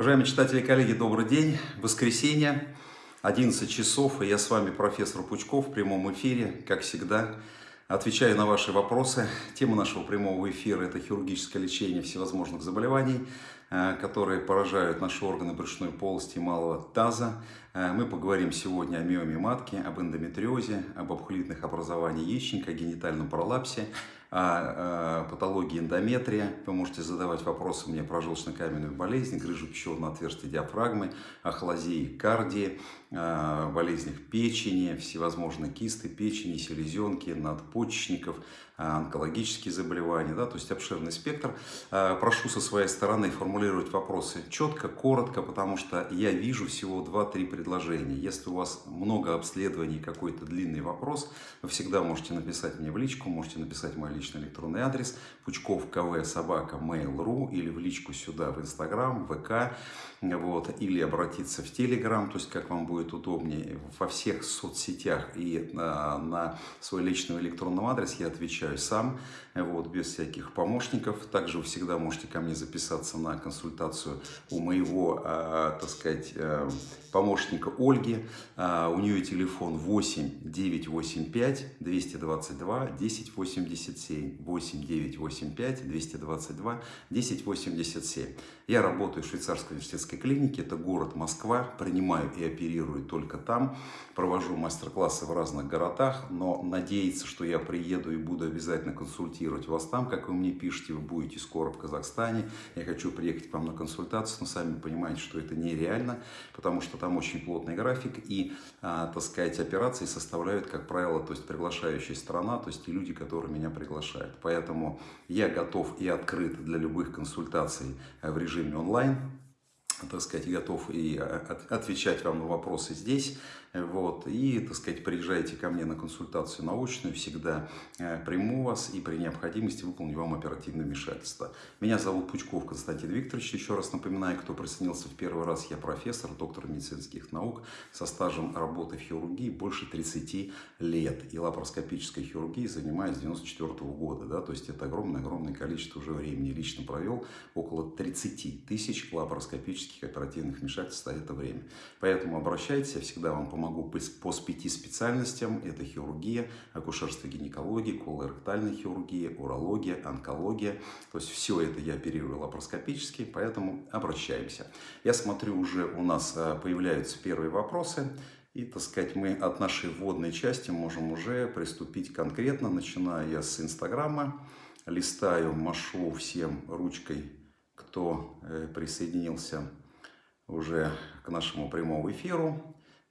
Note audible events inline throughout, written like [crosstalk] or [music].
Уважаемые читатели и коллеги, добрый день. Воскресенье, 11 часов, и я с вами, профессор Пучков, в прямом эфире, как всегда. Отвечаю на ваши вопросы. Тема нашего прямого эфира – это хирургическое лечение всевозможных заболеваний, э, которые поражают наши органы брюшной полости и малого таза. Э, мы поговорим сегодня о миоме матки, об эндометриозе, об обхолитных образованиях яичника, о генитальном пролапсе, о, патологии эндометрия. Вы можете задавать вопросы мне про желчно-каменную болезнь, грыжу пищевого отверстия диафрагмы, ахлазии кардии, болезнях печени, всевозможные кисты печени, селезенки, надпочечников, онкологические заболевания, да, то есть обширный спектр. Прошу со своей стороны формулировать вопросы четко, коротко, потому что я вижу всего 2-3 предложения. Если у вас много обследований, какой-то длинный вопрос, вы всегда можете написать мне в личку, можете написать мой личный электронный адрес пучков кв собака mail.ru или в личку сюда в Инстаграм, ВК, вот, или обратиться в Телеграм, то есть как вам будет удобнее. Во всех соцсетях и на, на свой личный электронный адрес я отвечаю сам, вот, без всяких помощников. Также вы всегда можете ко мне записаться на консультацию у моего, э, так сказать, э, помощника Ольги. Э, у нее телефон 8 985 222 1087. 8 985 222 1087. Я работаю в швейцарской университетской клинике, это город Москва, принимаю и оперирую только там, провожу мастер-классы в разных городах, но надеяться, что я приеду и буду обязательно консультировать вас там, как вы мне пишете, вы будете скоро в Казахстане, я хочу приехать к вам на консультацию, но сами понимаете, что это нереально, потому что там очень плотный график и, а, так сказать, операции составляют, как правило, то есть приглашающая страна, то есть и люди, которые меня приглашают. Поэтому я готов и открыт для любых консультаций в режиме режиме онлайн, так сказать, готов и э, отвечать вам на вопросы здесь. Вот, и, так сказать, приезжайте ко мне на консультацию научную, всегда э, приму вас и при необходимости выполню вам оперативное вмешательство. Меня зовут Пучков Константин Викторович, еще раз напоминаю, кто присоединился в первый раз, я профессор, доктор медицинских наук со стажем работы в хирургии больше 30 лет. И лапароскопической хирургией занимаюсь с 94 -го года, да, то есть это огромное-огромное количество уже времени. Лично провел около 30 тысяч лапароскопических оперативных вмешательств за это время. Поэтому обращайтесь, я всегда вам помогу по пяти специальностям. Это хирургия, акушерство, гинекология, колоректальная хирургия, урология, онкология. То есть все это я оперирую лапароскопически, поэтому обращаемся. Я смотрю, уже у нас а, появляются первые вопросы. И, так сказать, мы от нашей вводной части можем уже приступить конкретно, начиная я с Инстаграма. Листаю, машу всем ручкой, кто э, присоединился уже к нашему прямому эфиру.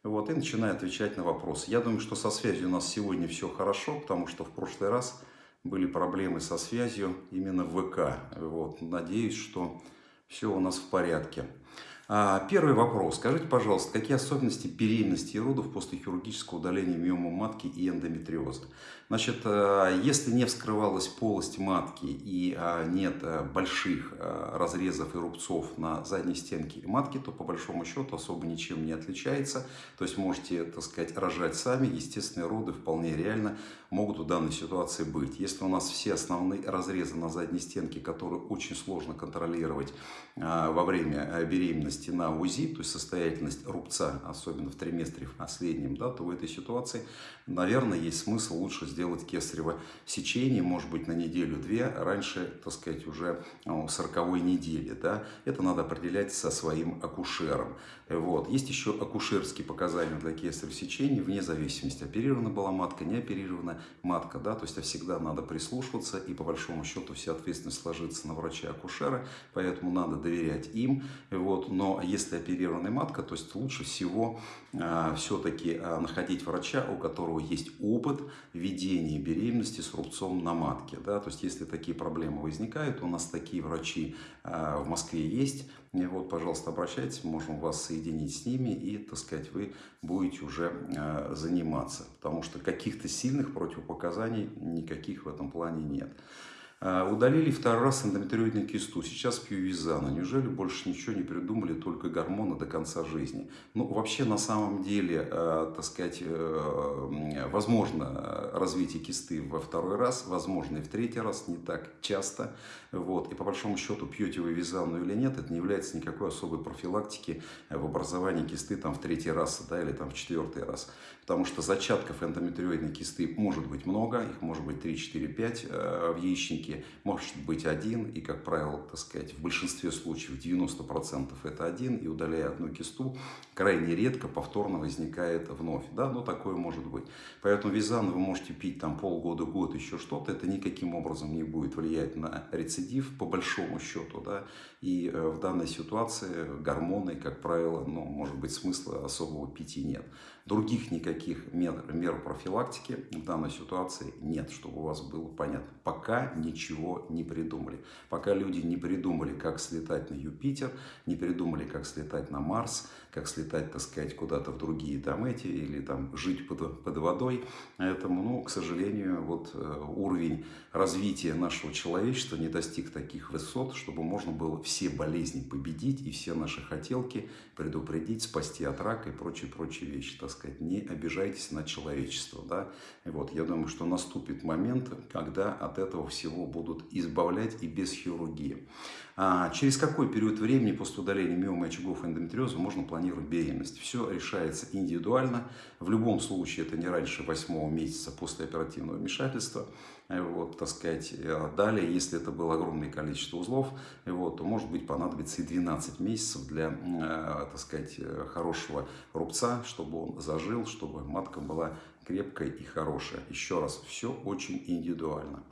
Вот, и начинаю отвечать на вопросы. Я думаю, что со связью у нас сегодня все хорошо, потому что в прошлый раз были проблемы со связью именно в ВК. Вот, надеюсь, что все у нас в порядке. А, первый вопрос. Скажите, пожалуйста, какие особенности беременности и родов после хирургического удаления миомы матки и эндометриоза? Значит, э, если не вскрывалась полость матки и а, нет э, больших э, разрезов и рубцов на задней стенке матки, то по большому счету особо ничем не отличается. То есть можете, так сказать, рожать сами. Естественные роды вполне реально могут в данной ситуации быть. Если у нас все основные разрезы на задней стенке, которые очень сложно контролировать во время беременности, состоятельности на УЗИ, то есть состоятельность рубца, особенно в триместре в последнем, да, то в этой ситуации, наверное, есть смысл лучше сделать кесарево сечение, может быть, на неделю-две, раньше, так сказать, уже 40 недели. Да. Это надо определять со своим акушером. Вот. Есть еще акушерские показания для кесарево сечения, вне зависимости, оперирована была матка, не оперирована матка. Да, то есть всегда надо прислушиваться, и по большому счету вся ответственность ложится на врача-акушера, поэтому надо доверять им. Вот. Но если оперированная матка, то есть лучше всего э, все-таки э, находить врача, у которого есть опыт ведения беременности с рубцом на матке. Да? То есть если такие проблемы возникают, у нас такие врачи э, в Москве есть, и вот, пожалуйста, обращайтесь, можем вас соединить с ними, и, так сказать, вы будете уже э, заниматься, потому что каких-то сильных противопоказаний никаких в этом плане нет. А, удалили второй раз эндометриоидную кисту. Сейчас пью визана. Неужели больше ничего не придумали, только гормоны до конца жизни? Ну, вообще, на самом деле, э, так сказать, э, возможно развитие кисты во второй раз, возможно и в третий раз, не так часто. Вот. И по большому счету, пьете вы визану или нет, это не является никакой особой профилактики в образовании кисты там, в третий раз да, или там, в четвертый раз. Потому что зачатков эндометриоидной кисты может быть много, их может быть 3, 4, 5 в яичнике может быть один, и, как правило, так сказать, в большинстве случаев, 90% это один, и удаляя одну кисту, крайне редко повторно возникает вновь. Да, но такое может быть. Поэтому визан вы можете пить там полгода, год, еще что-то, это никаким образом не будет влиять на рецидив, по большому счету, да, и э, в данной ситуации гормоны, как правило, ну, может быть, смысла особого пить и нет. Других никаких мер, мер профилактики в данной ситуации нет, чтобы у вас было понятно. Пока ничего не придумали. Пока люди не придумали, как слетать на Юпитер, не придумали, как слетать на Марс, как слетать, так сказать, куда-то в другие там эти, или там жить под, под водой. Поэтому, ну, к сожалению, вот э, уровень развития нашего человечества не достиг таких высот, чтобы можно было все болезни победить и все наши хотелки предупредить, спасти от рака и прочие-прочие вещи, так сказать. Не обижайтесь на человечество, да. И вот, я думаю, что наступит момент, когда от этого всего будут избавлять и без хирургии. А через какой период времени после удаления миомы очагов эндометриоза можно планировать беременность? Все решается индивидуально. В любом случае это не раньше восьмого месяца после оперативного вмешательства. Вот, так сказать, далее, если это было огромное количество узлов, вот, то может быть понадобится и 12 месяцев для, э, так сказать, хорошего рубца, чтобы он зажил, чтобы матка была крепкая и хорошая. Еще раз, все очень индивидуально.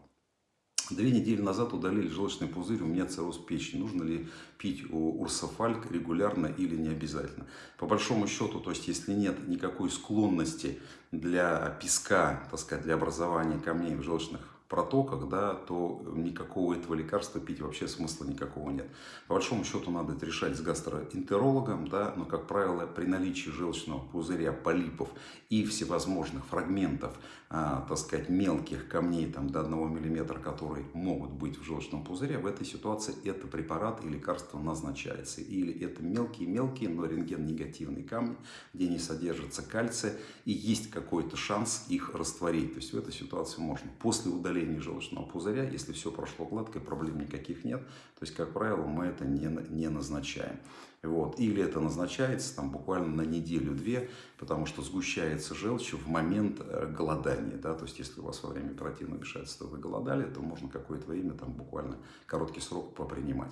Две недели назад удалили желчный пузырь, у меня цирроз печени. Нужно ли пить урсофальк регулярно или не обязательно? По большому счету, то есть если нет никакой склонности для песка, так сказать, для образования камней в желчных протоках, да, то никакого этого лекарства пить вообще смысла никакого нет. По большому счету надо это решать с гастроэнтерологом, да, но, как правило, при наличии желчного пузыря, полипов и всевозможных фрагментов, а, так сказать, мелких камней там, до 1 мм, которые могут быть в желчном пузыре, в этой ситуации это препарат и лекарство назначается. Или это мелкие-мелкие, но рентген-негативные камни, где не содержится кальция, и есть какой-то шанс их растворить. То есть в этой ситуации можно после удаления удаления желчного пузыря, если все прошло гладко, проблем никаких нет. То есть, как правило, мы это не, не назначаем. Вот. Или это назначается там, буквально на неделю-две, потому что сгущается желчь в момент э, голодания. Да? То есть, если у вас во время оперативного вмешательства вы голодали, то можно какое-то время, там, буквально короткий срок попринимать.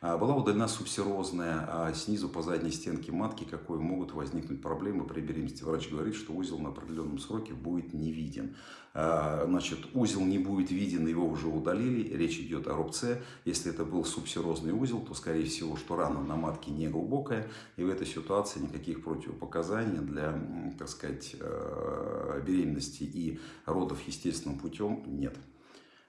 А была удалена субсерозная а снизу по задней стенке матки, какой могут возникнуть проблемы при беременности. Врач говорит, что узел на определенном сроке будет не виден. А, значит, узел не будет виден, его уже удалили. Речь идет о рубце. Если это был субсерозный узел, то, скорее всего, что рана на матке не глубокая. И в этой ситуации никаких противопоказаний для, так сказать, э, беременности и родов естественным путем нет.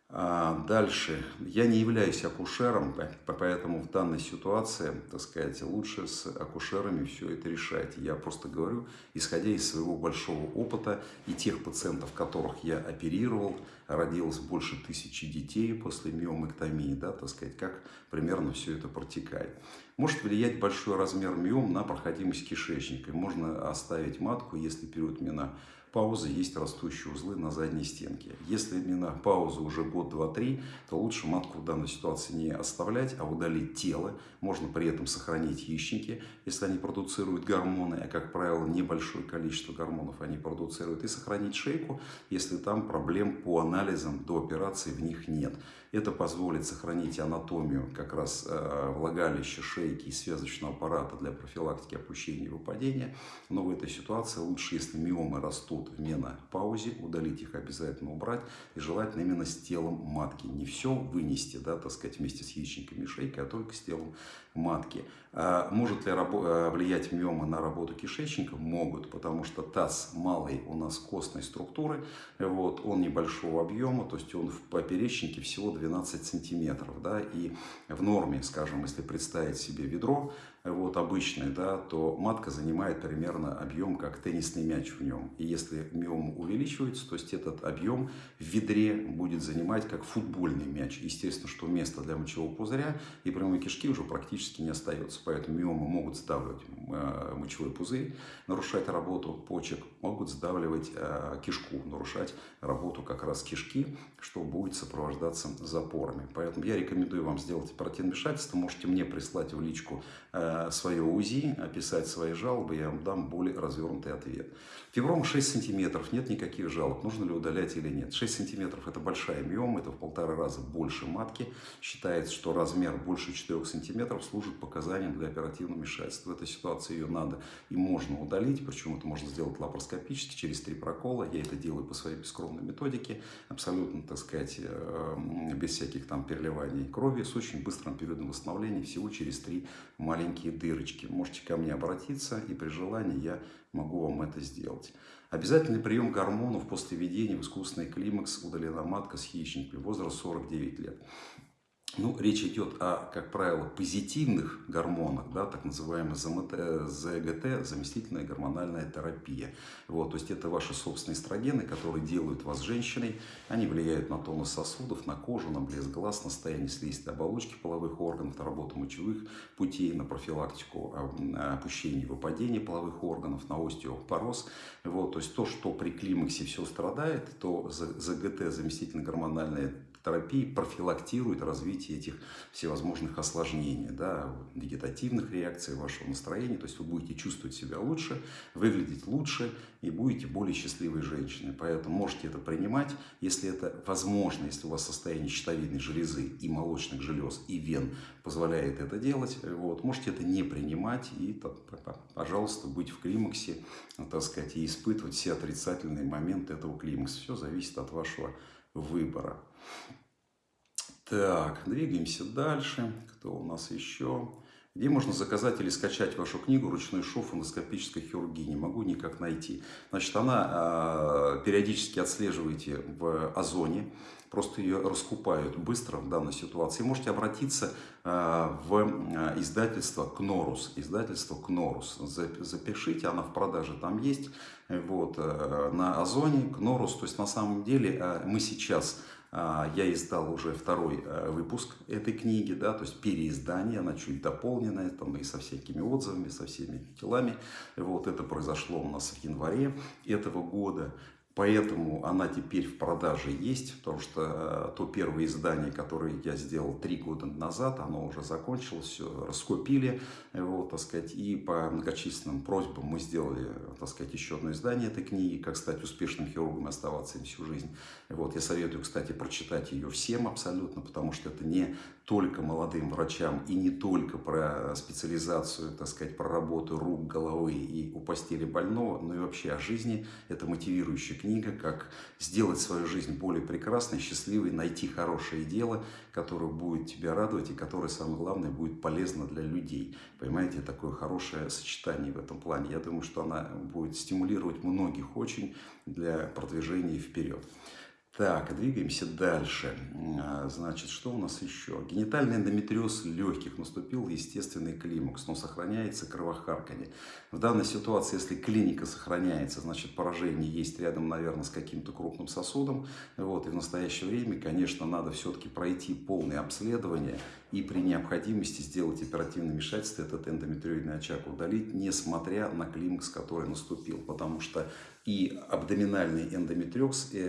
А, дальше. Я не являюсь акушером, поэтому в данной ситуации, так сказать, лучше с акушерами все это решать. Я просто говорю, исходя из своего большого опыта и тех пациентов, которых я оперировал, родилось больше тысячи детей после миомэктомии, да, так сказать, как примерно все это протекает. Может влиять большой размер миом на проходимость кишечника. Можно оставить матку, если период мина паузы есть растущие узлы на задней стенке. Если именно пауза уже год, два, три, то лучше матку в данной ситуации не оставлять, а удалить тело. Можно при этом сохранить яичники, если они продуцируют гормоны, а как правило небольшое количество гормонов они продуцируют, и сохранить шейку, если там проблем по анализам до операции в них нет. Это позволит сохранить анатомию как раз э, влагалища, шейки и связочного аппарата для профилактики опущения и выпадения. Но в этой ситуации лучше, если миомы растут в менопаузе, удалить их обязательно убрать. И желательно именно с телом матки. Не все вынести, да, так сказать, вместе с яичниками и шейкой, а только с телом матки. А может ли э, влиять миомы на работу кишечника? Могут, потому что таз малый у нас костной структуры, вот, он небольшого объема, то есть он в поперечнике всего 12 сантиметров. Да, и в норме, скажем, если представить себе ведро, вот, обычный, да, то матка занимает примерно объем, как теннисный мяч в нем. И если миома увеличивается, то есть этот объем в ведре будет занимать как футбольный мяч. Естественно, что место для мочевого пузыря и прямой кишки уже практически не остается. Поэтому миомы могут сдавливать э, мочевой пузырь, нарушать работу почек, могут сдавливать э, кишку, нарушать работу как раз кишки, что будет сопровождаться запорами. Поэтому я рекомендую вам сделать вмешательство. Можете мне прислать в личку э, свое УЗИ, описать свои жалобы, я вам дам более развернутый ответ. Фиброма 6 сантиметров, нет никаких жалоб, нужно ли удалять или нет. 6 сантиметров это большая миома, это в полтора раза больше матки. Считается, что размер больше 4 сантиметров служит показанием для оперативного вмешательства. В этой ситуации ее надо и можно удалить, причем это можно сделать лапароскопически через три прокола. Я это делаю по своей бескровной методике, абсолютно, так сказать, э, без всяких там переливаний крови, с очень быстрым периодом восстановления, всего через три маленькие дырочки. Можете ко мне обратиться, и при желании я могу вам это сделать. Обязательный прием гормонов после введения в искусственный климакс удалена матка с хищниками, возраст 49 лет. Ну, речь идет о, как правило, позитивных гормонах, да, так называемый ЗГТ, заместительная гормональная терапия. Вот, то есть это ваши собственные эстрогены, которые делают вас женщиной. Они влияют на тонус сосудов, на кожу, на блеск глаз, на состояние слизистой оболочки половых органов, на работу мочевых путей, на профилактику а, опущения и выпадения половых органов, на остеопороз. Вот, то есть то, что при климаксе все страдает, то ЗГТ, заместительная гормональная терапии профилактирует развитие этих всевозможных осложнений, да, вегетативных реакций вашего настроения. То есть вы будете чувствовать себя лучше, выглядеть лучше и будете более счастливой женщиной. Поэтому можете это принимать, если это возможно, если у вас состояние щитовидной железы и молочных желез и вен позволяет это делать. Вот, можете это не принимать и, пожалуйста, быть в климаксе, так сказать, и испытывать все отрицательные моменты этого климакса. Все зависит от вашего выбора. Так, двигаемся дальше. Кто у нас еще? Где можно заказать или скачать вашу книгу «Ручной шов эндоскопической хирургии»? Не могу никак найти. Значит, она э, периодически отслеживаете в Озоне. Просто ее раскупают быстро в данной ситуации. Можете обратиться э, в издательство «Кнорус». Издательство «Кнорус». Запишите, она в продаже там есть. Вот, э, на Озоне «Кнорус». То есть, на самом деле, э, мы сейчас а, я издал уже второй э, выпуск этой книги, да, то есть переиздание, она чуть дополненная, там и со всякими отзывами, со всеми делами. Вот это произошло у нас в январе этого года. Поэтому она теперь в продаже есть, потому что э, то первое издание, которое я сделал три года назад, оно уже закончилось, все раскупили, вот, так сказать, и по многочисленным просьбам мы сделали, так сказать, еще одно издание этой книги, как стать успешным хирургом и оставаться им всю жизнь. Вот, я советую, кстати, прочитать ее всем абсолютно, потому что это не только молодым врачам и не только про специализацию, так сказать, про работу рук, головы и у постели больного, но и вообще о жизни. Это мотивирующая книга, как сделать свою жизнь более прекрасной, счастливой, найти хорошее дело, которое будет тебя радовать и которое, самое главное, будет полезно для людей. Понимаете, такое хорошее сочетание в этом плане. Я думаю, что она будет стимулировать многих очень для продвижения вперед. Так, двигаемся дальше. А, значит, что у нас еще? Генитальный эндометриоз легких. Наступил естественный климакс, но сохраняется кровохарканье. В данной ситуации, если клиника сохраняется, значит поражение есть рядом, наверное, с каким-то крупным сосудом. Вот, и в настоящее время, конечно, надо все-таки пройти полное обследование и при необходимости сделать оперативное вмешательство, этот эндометриоидный очаг удалить, несмотря на климакс, который наступил. Потому что и абдоминальный эндометриоз, и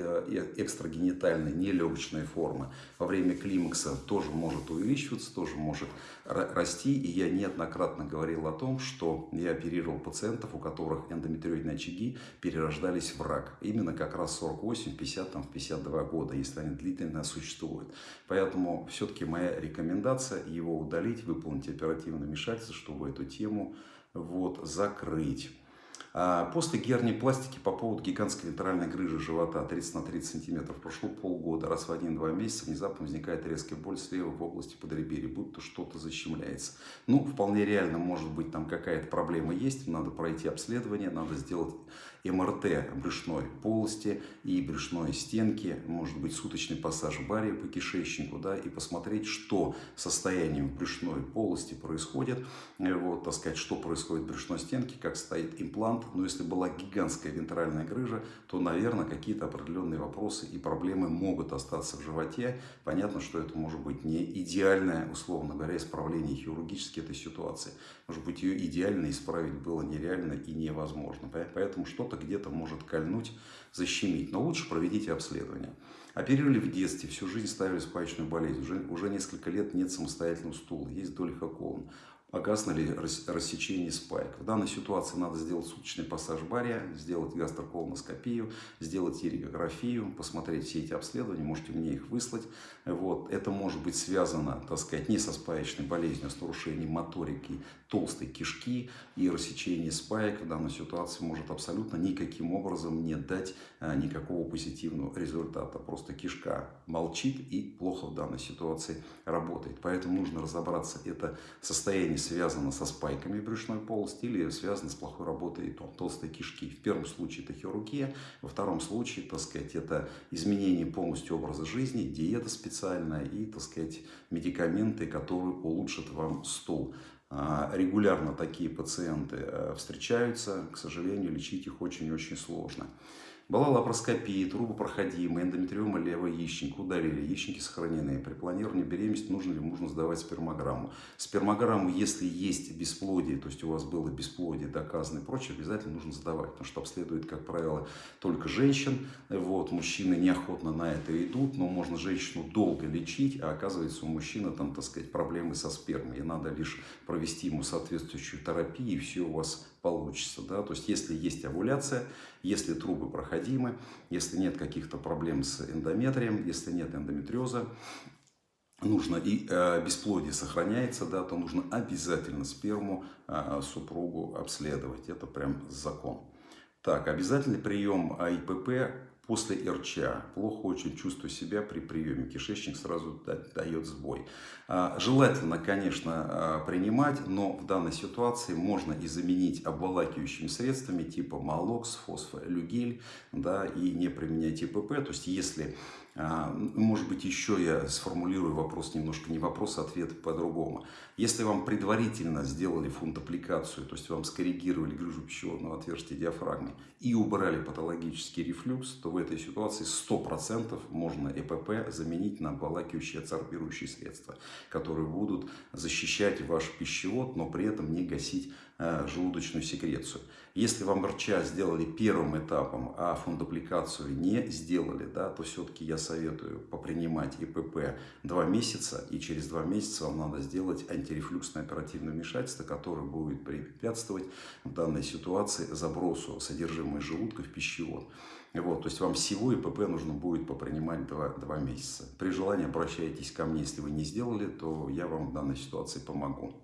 экстрагенитальная нелегочная форма во время климакса тоже может увеличиваться, тоже может расти. И я неоднократно говорил о том, что я оперировал пациентов, у которых эндометриоидные очаги перерождались в рак. Именно как раз 48, 50, там, 52 года, если они длительно существуют. Поэтому все-таки моя рекомендация его удалить, выполнить оперативное вмешательство, чтобы эту тему вот, закрыть. А после гернипластики по поводу гигантской литеральной грыжи живота 30 на 30 сантиметров прошло полгода. Раз в один-два месяца внезапно возникает резкая боль слева в области подреберья, будто что-то защемляется. Ну, вполне реально, может быть, там какая-то проблема есть, надо пройти обследование, надо сделать МРТ брюшной полости и брюшной стенки, может быть суточный пассаж бария по кишечнику, да, и посмотреть, что состоянием брюшной полости происходит, э, вот, так сказать, что происходит в брюшной стенке, как стоит имплант. Но если была гигантская вентральная грыжа, то, наверное, какие-то определенные вопросы и проблемы могут остаться в животе. Понятно, что это может быть не идеальное, условно говоря, исправление хирургически этой ситуации. Может быть, ее идеально исправить было нереально и невозможно. Поэтому что-то где-то может кольнуть, защемить. Но лучше проведите обследование. Оперировали в детстве, всю жизнь ставили спаечную болезнь. Уже, уже несколько лет нет самостоятельного стула, есть долихоколон опасно ли рассечение спайк. В данной ситуации надо сделать суточный пассаж бария, сделать гастроколоноскопию, сделать иригографию, посмотреть все эти обследования, можете мне их выслать. Вот. Это может быть связано, так сказать, не со спаечной болезнью, а с нарушением моторики толстой кишки и рассечение спаек в данной ситуации может абсолютно никаким образом не дать а, никакого позитивного результата. Просто кишка молчит и плохо в данной ситуации работает. Поэтому нужно разобраться, это состояние связано со спайками брюшной полости или связано с плохой работой толстой кишки. В первом случае это хирургия, во втором случае, так сказать, это изменение полностью образа жизни, диета специальная и, так сказать, медикаменты, которые улучшат вам стул. А, регулярно такие пациенты э, встречаются, к сожалению, лечить их очень-очень сложно. Была лапароскопия, трубопроходимая, эндометриома левого яичника, удалили, яичники сохранены. При планировании беременности нужно ли нужно сдавать спермограмму. Спермограмму, если есть бесплодие, то есть у вас было бесплодие доказано и прочее, обязательно нужно сдавать, потому что обследует, как правило, только женщин. Вот, мужчины неохотно на это идут, но можно женщину долго лечить, а оказывается у мужчины там, так сказать, проблемы со спермой. И надо лишь провести ему соответствующую терапию, и все у вас получится. Да? То есть, если есть овуляция, если трубы проходимы, если нет каких-то проблем с эндометрием, если нет эндометриоза, нужно и э, бесплодие сохраняется, да, то нужно обязательно сперму э, супругу обследовать. Это прям закон. Так, обязательный прием АИПП После РЧА плохо очень чувствую себя при приеме, кишечник сразу дает сбой. А, желательно, конечно, а, принимать, но в данной ситуации можно и заменить обволакивающими средствами типа молокс, фосфолюгель, да, и не применять ИПП. То есть, если может быть, еще я сформулирую вопрос немножко, не вопрос, а ответ по-другому. Если вам предварительно сделали фунтапликацию, то есть вам скоррегировали грыжу пищеводного отверстия диафрагмы и убрали патологический рефлюкс, то в этой ситуации 100% можно ЭПП заменить на обволакивающие адсорбирующие средства, которые будут защищать ваш пищевод, но при этом не гасить Э, желудочную секрецию. Если вам РЧА сделали первым этапом, а фундапликацию не сделали, да, то все-таки я советую попринимать ИПП 2 месяца, и через 2 месяца вам надо сделать антирефлюксное оперативное вмешательство, которое будет препятствовать в данной ситуации забросу содержимого желудка в пищевод. Вот, то есть вам всего ИПП нужно будет попринимать 2, 2 месяца. При желании обращайтесь ко мне, если вы не сделали, то я вам в данной ситуации помогу.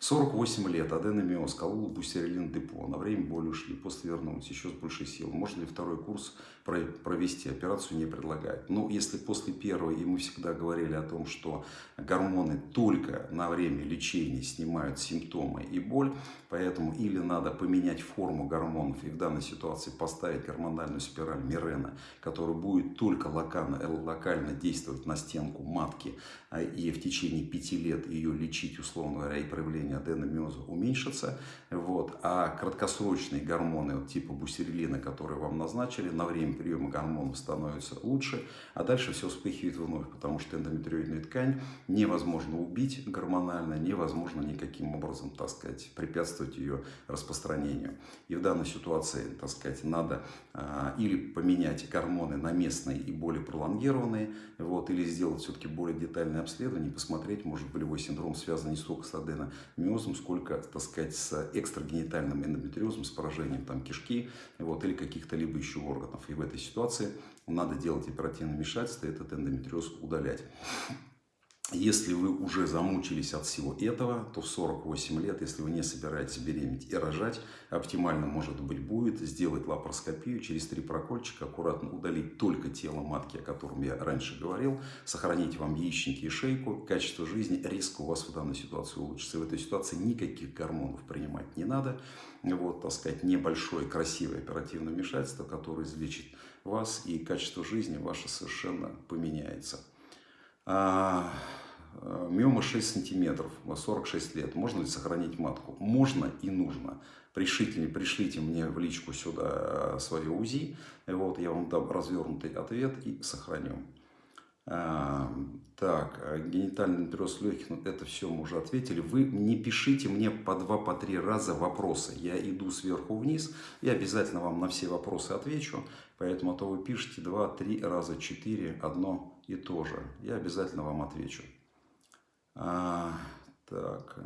48 лет, аденомиоз, колол бустерилин депо. На время боли ушли, после вернулись, еще с большей силой. Можно ли второй курс провести? Операцию не предлагают. Но ну, если после первой, и мы всегда говорили о том, что гормоны только на время лечения снимают симптомы и боль, поэтому или надо поменять форму гормонов и в данной ситуации поставить гормональную спираль Мирена, которая будет только локально, локально действовать на стенку матки а, и в течение пяти лет ее лечить, условно говоря, и проявление уровень аденомиоза уменьшится. Вот. А краткосрочные гормоны вот, типа бустерилина, которые вам назначили, на время приема гормонов становятся лучше, а дальше все вспыхивает вновь, потому что эндометриоидную ткань невозможно убить гормонально, невозможно никаким образом, так сказать, препятствовать ее распространению. И в данной ситуации, так сказать, надо а, или поменять гормоны на местные и более пролонгированные, вот, или сделать все-таки более детальное обследование, посмотреть, может болевой синдром связан не столько с адено миозом, сколько, так сказать, с экстрагенитальным эндометриозом, с поражением там, кишки вот, или каких-то либо еще органов. И в этой ситуации надо делать оперативное вмешательство, этот эндометриоз удалять. Если вы уже замучились от всего этого, то в 48 лет, если вы не собираетесь беременеть и рожать, оптимально, может быть, будет сделать лапароскопию, через три прокольчика аккуратно удалить только тело матки, о котором я раньше говорил, сохранить вам яичники и шейку, качество жизни резко у вас в данной ситуации улучшится. В этой ситуации никаких гормонов принимать не надо. Вот, так сказать, небольшое, красивое оперативное вмешательство, которое излечит вас, и качество жизни ваше совершенно поменяется. Э, миома 6 сантиметров, 46 лет. Можно ли сохранить матку? Можно и нужно. Пришлите, пришлите мне в личку сюда свое УЗИ. Вот, я вам дам развернутый ответ и сохраню. А, так, а генитальный нуклеоз легких, ну это все мы уже ответили. Вы не пишите мне по два, по три раза вопросы. Я иду сверху вниз, я обязательно вам на все вопросы отвечу. Поэтому а то вы пишете два, три раза, четыре, одно и то же. Я обязательно вам отвечу. А, так.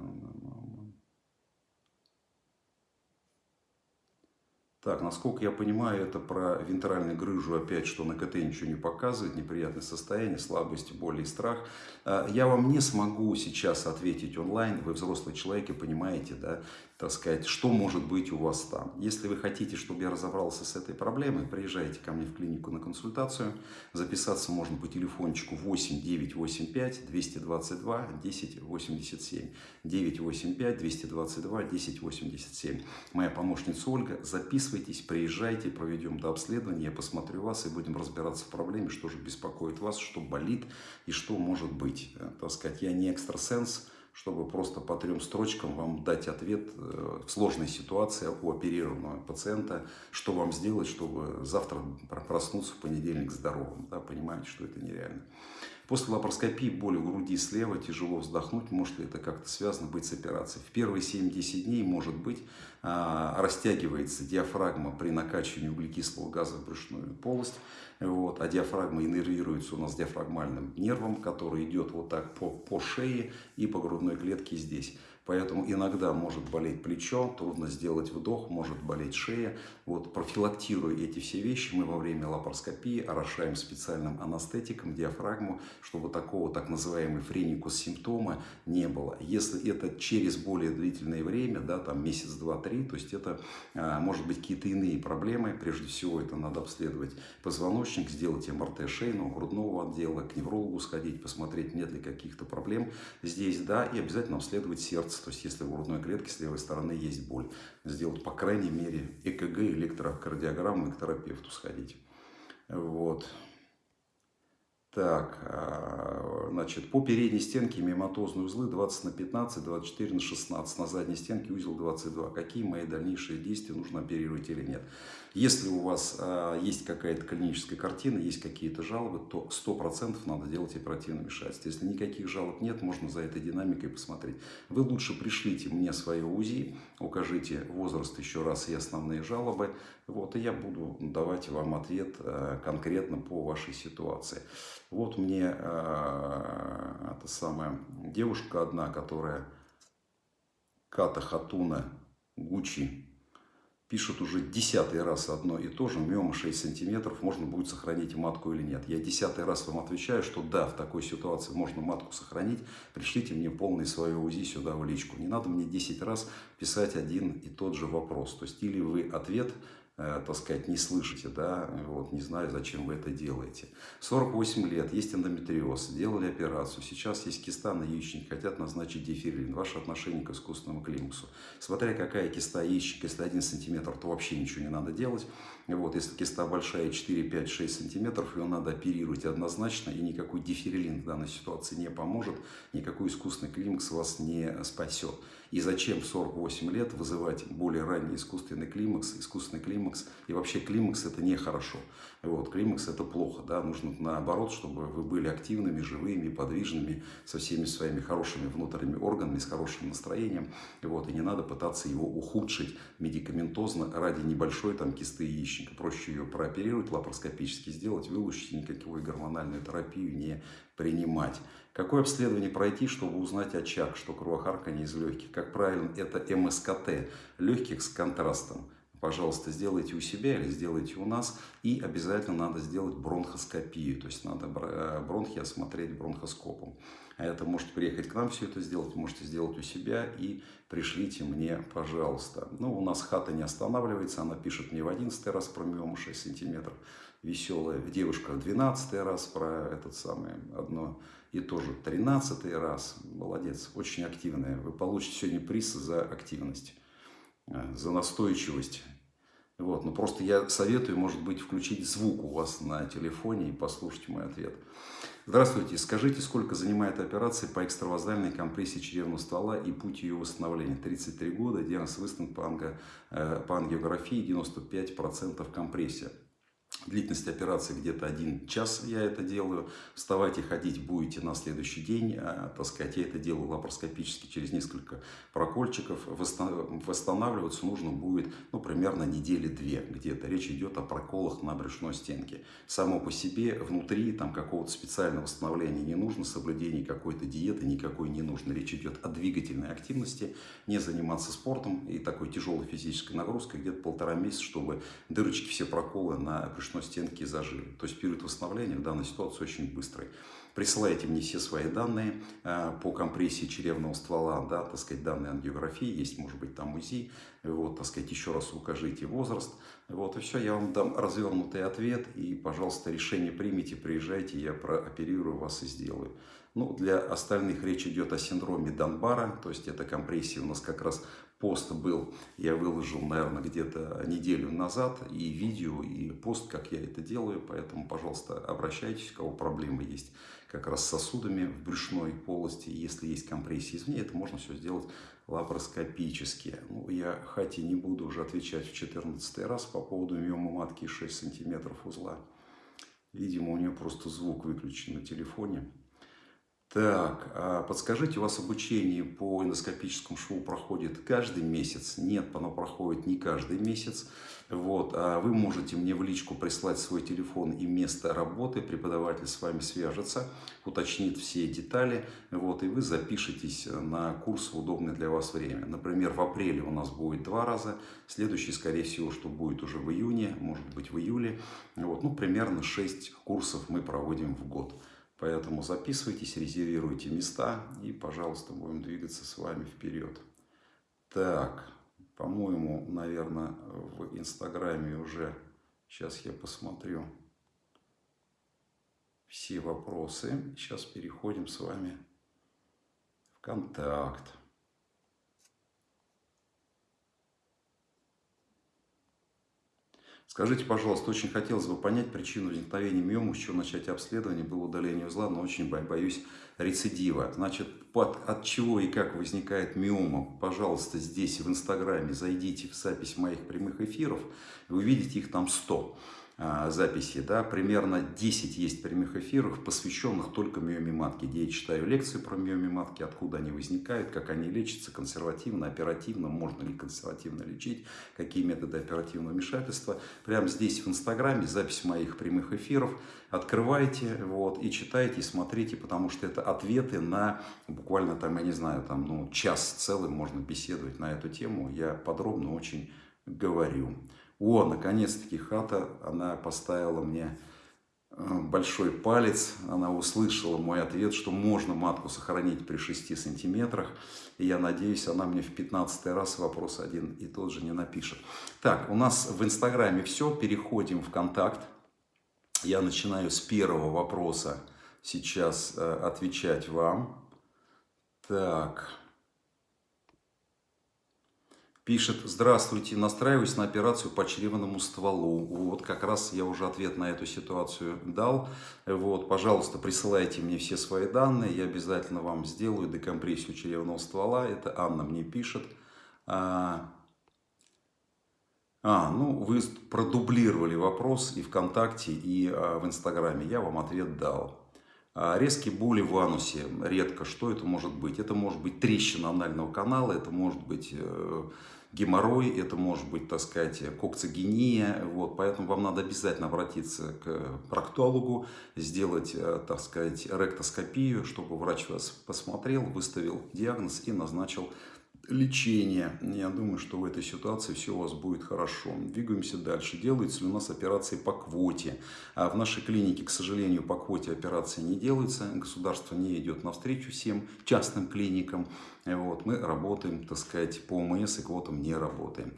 Так, насколько я понимаю, это про вентральную грыжу опять, что на КТ ничего не показывает, неприятное состояние, слабость, боль и страх. А, я вам не смогу сейчас ответить онлайн, вы взрослый человек и понимаете, да, так сказать, что может быть у вас там. Если вы хотите, чтобы я разобрался с этой проблемой, приезжайте ко мне в клинику на консультацию. Записаться можно по телефончику 8 985 222 1087. 985 222 1087. Моя помощница Ольга. Записывайтесь, приезжайте, проведем до обследования, я посмотрю вас и будем разбираться в проблеме, что же беспокоит вас, что болит и что может быть. Э, так сказать, я не экстрасенс, чтобы просто по трем строчкам вам дать ответ э, в сложной ситуации у оперированного пациента, что вам сделать, чтобы завтра проснуться в понедельник здоровым. Да, понимаете, что это нереально. После лапароскопии боли в груди слева, тяжело вздохнуть, может ли это как-то связано быть с операцией. В первые 7-10 дней, может быть, а, растягивается диафрагма при накачивании углекислого газа в брюшную полость, вот, а диафрагма иннервируется у нас диафрагмальным нервом, который идет вот так по, по шее и по грудной клетке здесь. Поэтому иногда может болеть плечо, трудно сделать вдох, может болеть шея. Вот профилактируя эти все вещи, мы во время лапароскопии орошаем специальным анестетиком диафрагму, чтобы такого так называемого френикус симптома не было. Если это через более длительное время, да, там месяц, два, три, то есть это а, может быть какие-то иные проблемы. Прежде всего это надо обследовать позвоночник, сделать МРТ шейного, грудного отдела, к неврологу сходить, посмотреть, нет ли каких-то проблем здесь, да, и обязательно обследовать сердце сердца, то есть если в грудной клетке с левой стороны есть боль, сделать по крайней мере ЭКГ, электрокардиограмму, к терапевту сходить. Вот. Так, а, значит, по передней стенке миоматозные узлы 20 на 15, 24 на 16, на задней стенке узел 22. Какие мои дальнейшие действия, нужно оперировать или нет? Если у вас а, есть какая-то клиническая картина, есть какие-то жалобы, то 100% надо делать оперативное вмешательство. Если никаких жалоб нет, можно за этой динамикой посмотреть. Вы лучше пришлите мне свое УЗИ, укажите возраст еще раз и основные жалобы, вот, и я буду давать вам ответ а, конкретно по вашей ситуации. Вот мне э, эта самая девушка одна, которая Ката Хатуна Гучи пишет уже десятый раз одно и то же, миома 6 сантиметров, можно будет сохранить матку или нет. Я десятый раз вам отвечаю, что да, в такой ситуации можно матку сохранить, пришлите мне полный свое УЗИ сюда в личку. Не надо мне 10 раз писать один и тот же вопрос. То есть или вы ответ так сказать, не слышите, да, вот, не знаю, зачем вы это делаете. 48 лет, есть эндометриоз, делали операцию, сейчас есть киста на яичнике, хотят назначить дифирилин. Ваше отношение к искусственному климаксу. Смотря какая киста яичника, если 1 сантиметр, то вообще ничего не надо делать. Вот, если киста большая 4, 5, 6 сантиметров, ее надо оперировать однозначно, и никакой дифирилин в данной ситуации не поможет, никакой искусственный климакс вас не спасет. И зачем в 48 лет вызывать более ранний искусственный климакс, искусственный климакс, и вообще климакс это нехорошо. Вот, климакс это плохо, да, нужно наоборот, чтобы вы были активными, живыми, подвижными, со всеми своими хорошими внутренними органами, с хорошим настроением, вот, и не надо пытаться его ухудшить медикаментозно ради небольшой там кисты яичника. Проще ее прооперировать, лапароскопически сделать, вылучить, никакой гормональную терапию не принимать. Какое обследование пройти, чтобы узнать очаг, что кровохарканье из легких? Как правильно, это МСКТ легких с контрастом пожалуйста, сделайте у себя или сделайте у нас. И обязательно надо сделать бронхоскопию, то есть надо э, бронхи осмотреть бронхоскопом. А это можете приехать к нам все это сделать, можете сделать у себя и пришлите мне, пожалуйста. Ну, у нас хата не останавливается, она пишет мне в 11 раз про миому 6 сантиметров. Веселая девушка в 12 раз про этот самый одно и тоже 13 раз. Молодец, очень активная. Вы получите сегодня приз за активность, э, за настойчивость. Вот, но просто я советую, может быть, включить звук у вас на телефоне и послушать мой ответ. Здравствуйте, скажите, сколько занимает операция по экстравазальной компрессии чревного ствола и путь ее восстановления? 33 года, диагноз выставлен по, анго, э, по ангиографии, 95% компрессия. Длительность операции где-то один час я это делаю. Вставать и ходить будете на следующий день. А, так сказать, я это делаю лапароскопически через несколько прокольчиков. Восстанавливаться нужно будет ну, примерно недели две где-то. Речь идет о проколах на брюшной стенке. Само по себе внутри там какого-то специального восстановления не нужно. Соблюдение какой-то диеты никакой не нужно. Речь идет о двигательной активности. Не заниматься спортом и такой тяжелой физической нагрузкой где-то полтора месяца, чтобы дырочки, все проколы на брюшной брюшной стенки зажили. То есть период восстановления в данной ситуации очень быстрый. Присылайте мне все свои данные э, по компрессии черевного ствола, да, так сказать, данные ангиографии, есть, может быть, там УЗИ, вот, так сказать, еще раз укажите возраст, вот, и все, я вам дам развернутый ответ, и, пожалуйста, решение примите, приезжайте, я прооперирую вас и сделаю. Ну, для остальных речь идет о синдроме Донбара, то есть это компрессия у нас как раз пост был, я выложил, наверное, где-то неделю назад, и видео, и пост, как я это делаю, поэтому, пожалуйста, обращайтесь, у кого проблемы есть как раз с сосудами в брюшной полости, если есть компрессия извне, это можно все сделать лапароскопически. Ну, я хати не буду уже отвечать в 14 раз по поводу миомы матки 6 сантиметров узла. Видимо, у нее просто звук выключен на телефоне. Так, а подскажите, у вас обучение по эндоскопическому шву проходит каждый месяц? Нет, оно проходит не каждый месяц. Вот, а вы можете мне в личку прислать свой телефон и место работы, преподаватель с вами свяжется, уточнит все детали, вот, и вы запишетесь на курс в удобное для вас время. Например, в апреле у нас будет два раза, следующий, скорее всего, что будет уже в июне, может быть в июле. Вот, ну, примерно 6 курсов мы проводим в год. Поэтому записывайтесь, резервируйте места и, пожалуйста, будем двигаться с вами вперед. Так, по-моему, наверное, в Инстаграме уже, сейчас я посмотрю все вопросы. Сейчас переходим с вами в контакт. Скажите, пожалуйста, очень хотелось бы понять причину возникновения миомы, с чего начать обследование, было удаление узла, но очень боюсь рецидива. Значит, под, от чего и как возникает миома, пожалуйста, здесь в Инстаграме зайдите в запись моих прямых эфиров, вы увидите их там 100. А, записи, да, примерно 10 есть прямых эфиров, посвященных только миоме матки, где я читаю лекции про миоме матки, откуда они возникают, как они лечатся, консервативно, оперативно, можно ли консервативно лечить, какие методы оперативного вмешательства. Прямо здесь в Инстаграме запись моих прямых эфиров, открывайте вот, и читайте, и смотрите, потому что это ответы на буквально там, я не знаю, там, ну, час целый можно беседовать на эту тему, я подробно очень говорю. О, наконец-таки хата, она поставила мне э, большой палец, она услышала мой ответ, что можно матку сохранить при 6 сантиметрах. И я надеюсь, она мне в 15 раз вопрос один и тот же не напишет. Так, у нас в Инстаграме все, переходим в контакт. Я начинаю с первого вопроса сейчас э, отвечать вам. Так... Пишет, здравствуйте, настраиваюсь на операцию по чревному стволу. Вот как раз я уже ответ на эту ситуацию дал. Вот, пожалуйста, присылайте мне все свои данные, я обязательно вам сделаю декомпрессию чревного ствола. Это Анна мне пишет. А, а ну вы продублировали вопрос и ВКонтакте, и а, в Инстаграме. Я вам ответ дал. А, резкие боли в анусе, редко. Что это может быть? Это может быть трещина анального канала, это может быть э, геморрой, это может быть, так сказать, кокцигения. Вот, поэтому вам надо обязательно обратиться к проктологу, сделать, э, так сказать, ректоскопию, чтобы врач вас посмотрел, выставил диагноз и назначил лечения. Я думаю, что в этой ситуации все у вас будет хорошо. Двигаемся дальше. Делается ли у нас операции по квоте? А в нашей клинике, к сожалению, по квоте операции не делается. Государство не идет навстречу всем частным клиникам. Вот, мы работаем, так сказать, по ОМС и квотам не работаем.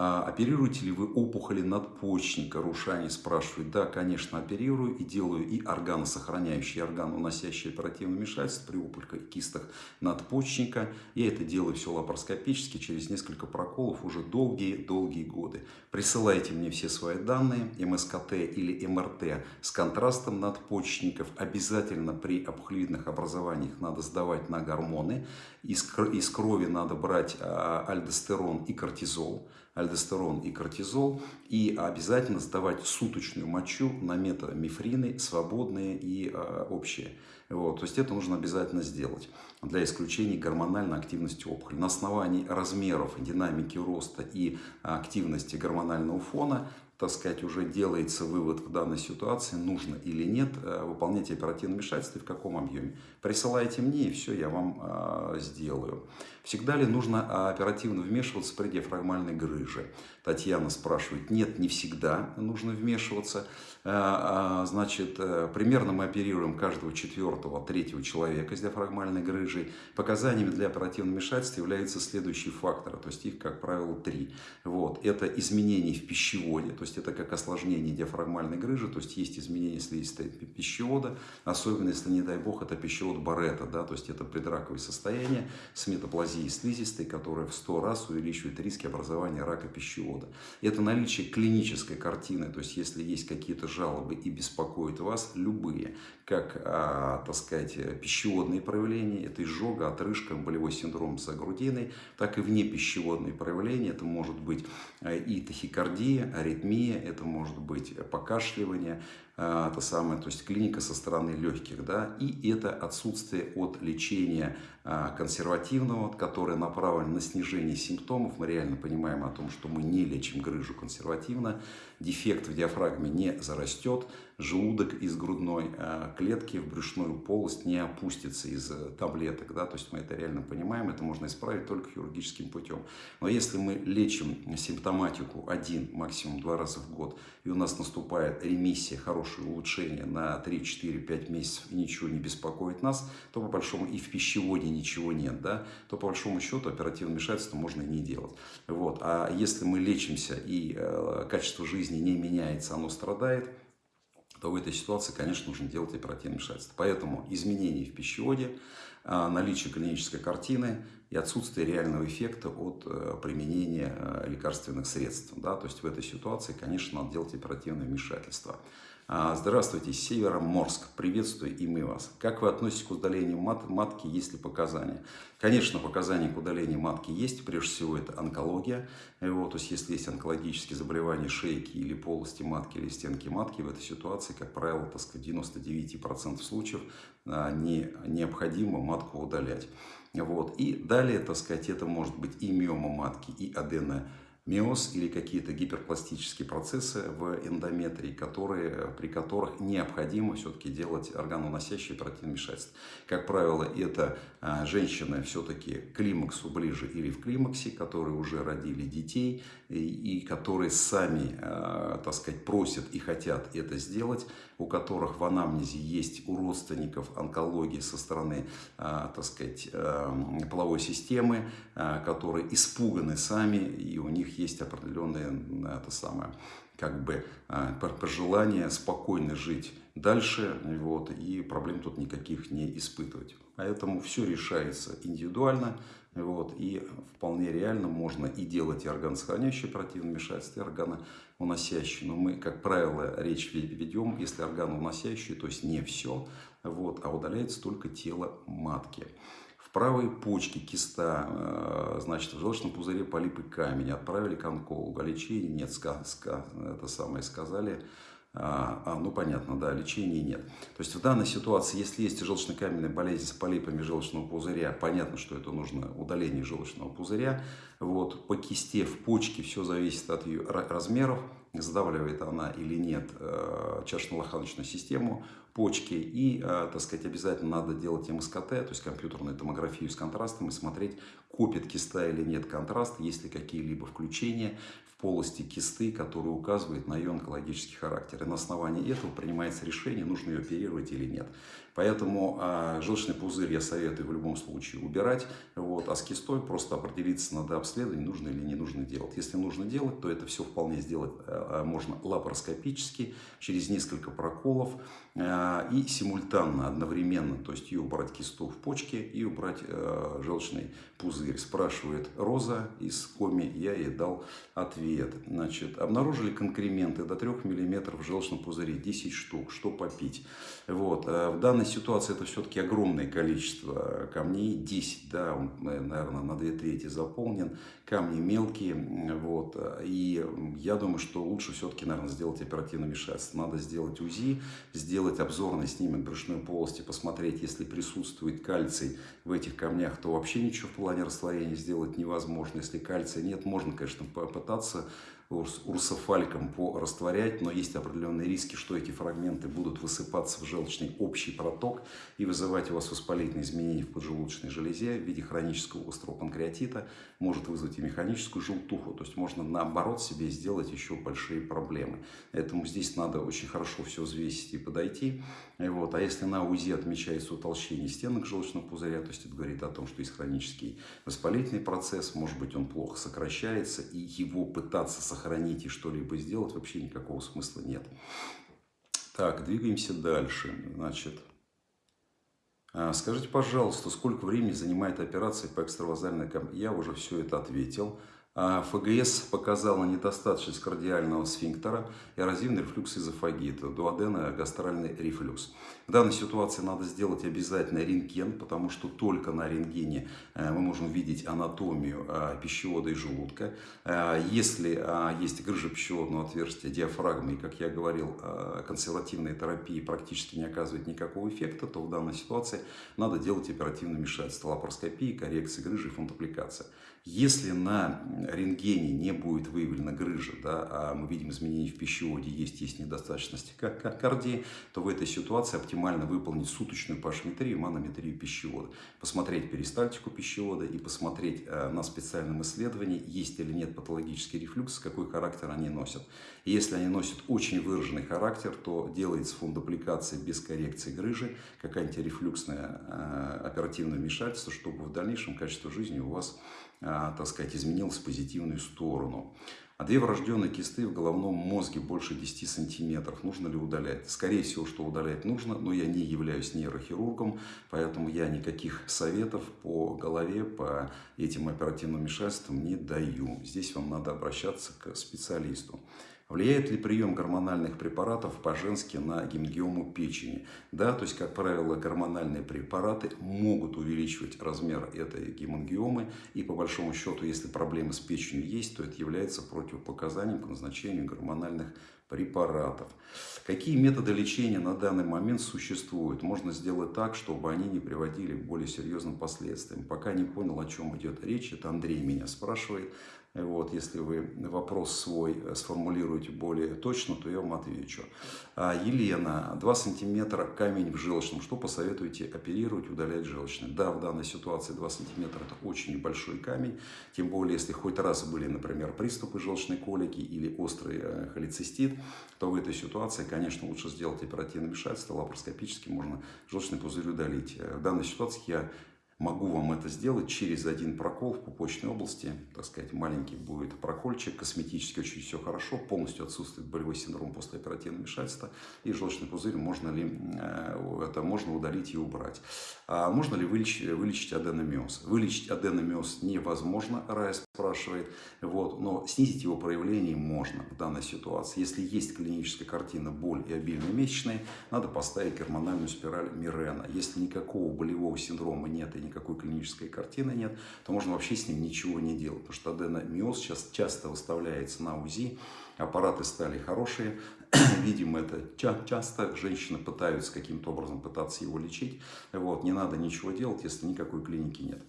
А, оперируете ли вы опухоли надпочечника? Рушани спрашивает. Да, конечно, оперирую и делаю и органосохраняющие, органоуносящие оперативное вмешательство при опухолях кистах надпочечника. Я это делаю все лапароскопически, через несколько проколов уже долгие-долгие годы. Присылайте мне все свои данные, МСКТ или МРТ с контрастом надпочечников. Обязательно при опухолевидных образованиях надо сдавать на гормоны. Из, крови надо брать а, альдостерон и кортизол альдостерон и кортизол, и обязательно сдавать суточную мочу на метамифрины, свободные и э, общие. Вот, то есть это нужно обязательно сделать для исключения гормональной активности опухоли. На основании размеров, динамики роста и активности гормонального фона так сказать, уже делается вывод в данной ситуации, нужно или нет э, выполнять оперативное вмешательство и в каком объеме. Присылайте мне, и все я вам э, сделаю. Всегда ли нужно а, оперативно вмешиваться при диафрагмальной грыже? Татьяна спрашивает. Нет, не всегда нужно вмешиваться. Э, а, значит, э, примерно мы оперируем каждого четвертого, третьего человека с диафрагмальной грыжей. Показаниями для оперативного вмешательства являются следующие факторы, то есть их, как правило, три. Вот. Это изменения в пищеводе, то есть это как осложнение диафрагмальной грыжи, то есть есть изменения слизистой пищевода, особенно если, не дай бог, это пищевод Барета, да, то есть это предраковое состояние с метаплазией слизистой, которая в 100 раз увеличивает риски образования рака пищевода. Это наличие клинической картины, то есть если есть какие-то жалобы и беспокоят вас, любые, как, а, так сказать, пищеводные проявления, это изжога, отрыжка, болевой синдром за грудиной, так и вне пищеводные проявления, это может быть а, и тахикардия, аритмия, это может быть покашливание, а, это самое, то есть клиника со стороны легких, да, и это отсутствие от лечения а, консервативного, которое направлено на снижение симптомов. Мы реально понимаем о том, что мы не лечим грыжу консервативно, дефект в диафрагме не зарастет, желудок из грудной а, клетки в брюшную полость не опустится из э, таблеток, да, то есть мы это реально понимаем, это можно исправить только хирургическим путем. Но если мы лечим симптоматику один, максимум два раза в год, и у нас наступает ремиссия, хорошее улучшение на 3, 4, 5 месяцев и ничего не беспокоит нас, то по большому и в пищеводе ничего нет, да, то по большому счету оперативное вмешательство можно и не делать. Вот. А если мы лечимся и э, качество жизни не меняется, оно страдает, то в этой ситуации, конечно, нужно делать оперативное вмешательство. Поэтому изменения в пищеводе, э, наличие клинической картины и отсутствие реального эффекта от э, применения э, лекарственных средств. Да? То есть в этой ситуации, конечно, надо делать оперативное вмешательство. А, здравствуйте, Североморск. Приветствую и мы вас. Как вы относитесь к удалению мат матки, есть ли показания? Конечно, показания к удалению матки есть. Прежде всего, это онкология. Вот, то есть, если есть онкологические заболевания шейки или полости матки, или стенки матки, в этой ситуации, как правило, так сказать, 99% случаев а, не, необходимо матку удалять. Вот. И далее, так сказать, это может быть и миома матки, и адена миоз или какие-то гиперпластические процессы в эндометрии, которые, при которых необходимо все-таки делать органоносящие оперативное вмешательство. Как правило, это женщины все-таки к климаксу ближе или в климаксе, которые уже родили детей и, и которые сами, а, так сказать, просят и хотят это сделать, у которых в анамнезе есть у родственников онкологии со стороны, а, так сказать, половой системы, которые испуганы сами и у них есть определенное это самое, как бы а, пожелание спокойно жить дальше вот, и проблем тут никаких не испытывать. Поэтому все решается индивидуально вот, и вполне реально можно и делать и органосохраняющие оперативное вмешательство, и органоуносящие. Но мы, как правило, речь ведем, если органоуносящие, то есть не все, вот, а удаляется только тело матки. В правой почке киста, э, значит, в желчном пузыре полип и камень. Отправили к онкологу. Лечения нет, ска, ска, это самое сказали. А, а, ну, понятно, да, лечения нет. То есть в данной ситуации, если есть желчно-каменная болезнь с полипами желчного пузыря, понятно, что это нужно удаление желчного пузыря. Вот, по кисте, в почке все зависит от ее размеров, сдавливает она или нет э, чашечно-лоханочную систему почки. И, так сказать, обязательно надо делать МСКТ, то есть компьютерную томографию с контрастом и смотреть, копит киста или нет контраст, есть ли какие-либо включения полости кисты, которые указывают на ее онкологический характер. И на основании этого принимается решение, нужно ее оперировать или нет. Поэтому э, желчный пузырь я советую в любом случае убирать, вот, а с кистой просто определиться надо обследование, нужно или не нужно делать. Если нужно делать, то это все вполне сделать э, можно лапароскопически, через несколько проколов и симультанно, одновременно, то есть и убрать кисту в почке и убрать э, желчный пузырь. Спрашивает Роза из Коми, я ей дал ответ. Значит, обнаружили конкременты до 3 мм в желчном пузыре, 10 штук, что попить. Вот, в данной ситуации это все-таки огромное количество камней, 10, да, он, наверное, на 2 трети заполнен, камни мелкие, вот, и я думаю, что лучше все-таки, наверное, сделать оперативное вмешательство. Надо сделать УЗИ, сделать обзорный снимок брюшной полости, посмотреть, если присутствует кальций в этих камнях, то вообще ничего в плане растворения сделать невозможно. Если кальция нет, можно, конечно, попытаться урсофаликом порастворять, но есть определенные риски, что эти фрагменты будут высыпаться в желчный общий проток и вызывать у вас воспалительные изменения в поджелудочной железе в виде хронического острого панкреатита, может вызвать и механическую желтуху, то есть можно наоборот себе сделать еще большие проблемы. Поэтому здесь надо очень хорошо все взвесить и подойти. И вот. А если на УЗИ отмечается утолщение стенок желчного пузыря, то есть это говорит о том, что есть хронический воспалительный процесс, может быть он плохо сокращается, и его пытаться сохранить сохранить и что-либо сделать вообще никакого смысла нет. Так, двигаемся дальше. Значит, а, скажите, пожалуйста, сколько времени занимает операция по экстравазальной Я уже все это ответил. А ФГС показала недостаточность кардиального сфинктера, эрозивный рефлюкс эзофагита, дуодена, гастральный рефлюкс. В данной ситуации надо сделать обязательно рентген, потому что только на рентгене э, мы можем видеть анатомию э, пищевода и желудка. Э, если есть грыжа пищеводного отверстия, диафрагмы, и, как я говорил, консервативная терапия практически не оказывает никакого эффекта, то в данной ситуации надо делать оперативное вмешательство, лапароскопии, коррекции грыжи и фунтапликация. Если на рентгене не будет выявлена грыжа, да, а мы видим изменения в пищеводе, есть, есть недостаточность кардии, то в этой ситуации оптимально выполнить суточную пашметрию, манометрию пищевода. Посмотреть перистальтику пищевода и посмотреть э, на специальном исследовании, есть или нет патологический рефлюкс, какой характер они носят. И если они носят очень выраженный характер, то делается фундупликация без коррекции грыжи, как антирефлюксное э, оперативное вмешательство, чтобы в дальнейшем качество жизни у вас так сказать, изменилась в позитивную сторону. А две врожденные кисты в головном мозге больше 10 сантиметров. Нужно ли удалять? Скорее всего, что удалять нужно, но я не являюсь нейрохирургом, поэтому я никаких советов по голове, по этим оперативным вмешательствам не даю. Здесь вам надо обращаться к специалисту. Влияет ли прием гормональных препаратов по-женски на гемангиому печени? Да, то есть, как правило, гормональные препараты могут увеличивать размер этой гемангиомы. И по большому счету, если проблемы с печенью есть, то это является противопоказанием к назначению гормональных препаратов. Какие методы лечения на данный момент существуют? Можно сделать так, чтобы они не приводили к более серьезным последствиям. Пока не понял, о чем идет речь, это Андрей меня спрашивает. Вот, если вы вопрос свой э, сформулируете более точно, то я вам отвечу. А, Елена, 2 сантиметра камень в желчном. Что посоветуете оперировать, удалять желчный? Да, в данной ситуации 2 сантиметра это очень большой камень. Тем более, если хоть раз были, например, приступы желчной колики или острый э, холецистит, то в этой ситуации, конечно, лучше сделать оперативное вмешательство. Лапароскопически можно желчный пузырь удалить. Э, в данной ситуации я Могу вам это сделать через один прокол в пупочной области. Так сказать, маленький будет прокольчик, косметически очень все хорошо, полностью отсутствует болевой синдром после оперативного вмешательства. И желчный пузырь можно ли э, это можно удалить и убрать. А можно ли вылечить, вылечить аденомиоз? Вылечить аденомиоз невозможно, Рая спрашивает, вот, но снизить его проявление можно в данной ситуации. Если есть клиническая картина боль и обильные месячные, надо поставить гормональную спираль Мирена. Если никакого болевого синдрома нет и никакой клинической картины нет, то можно вообще с ним ничего не делать. Потому что аденомиоз сейчас часто выставляется на УЗИ, аппараты стали хорошие, [clears throat] видим это часто, женщины пытаются каким-то образом пытаться его лечить, вот, не надо ничего делать, если никакой клиники нет.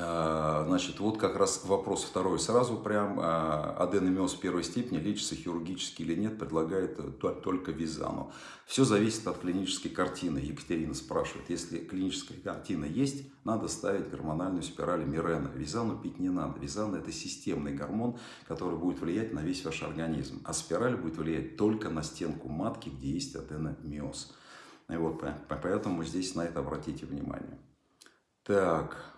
А, значит, вот как раз вопрос второй. Сразу прям а, аденомиоз первой степени лечится хирургически или нет, предлагает э, только Визану. Все зависит от клинической картины. Екатерина спрашивает, если клиническая картина есть, надо ставить гормональную спираль Мирена. Визану пить не надо. Визан это системный гормон, который будет влиять на весь ваш организм. А спираль будет влиять только на стенку матки, где есть аденомиоз. И вот, поэтому здесь на это обратите внимание. Так,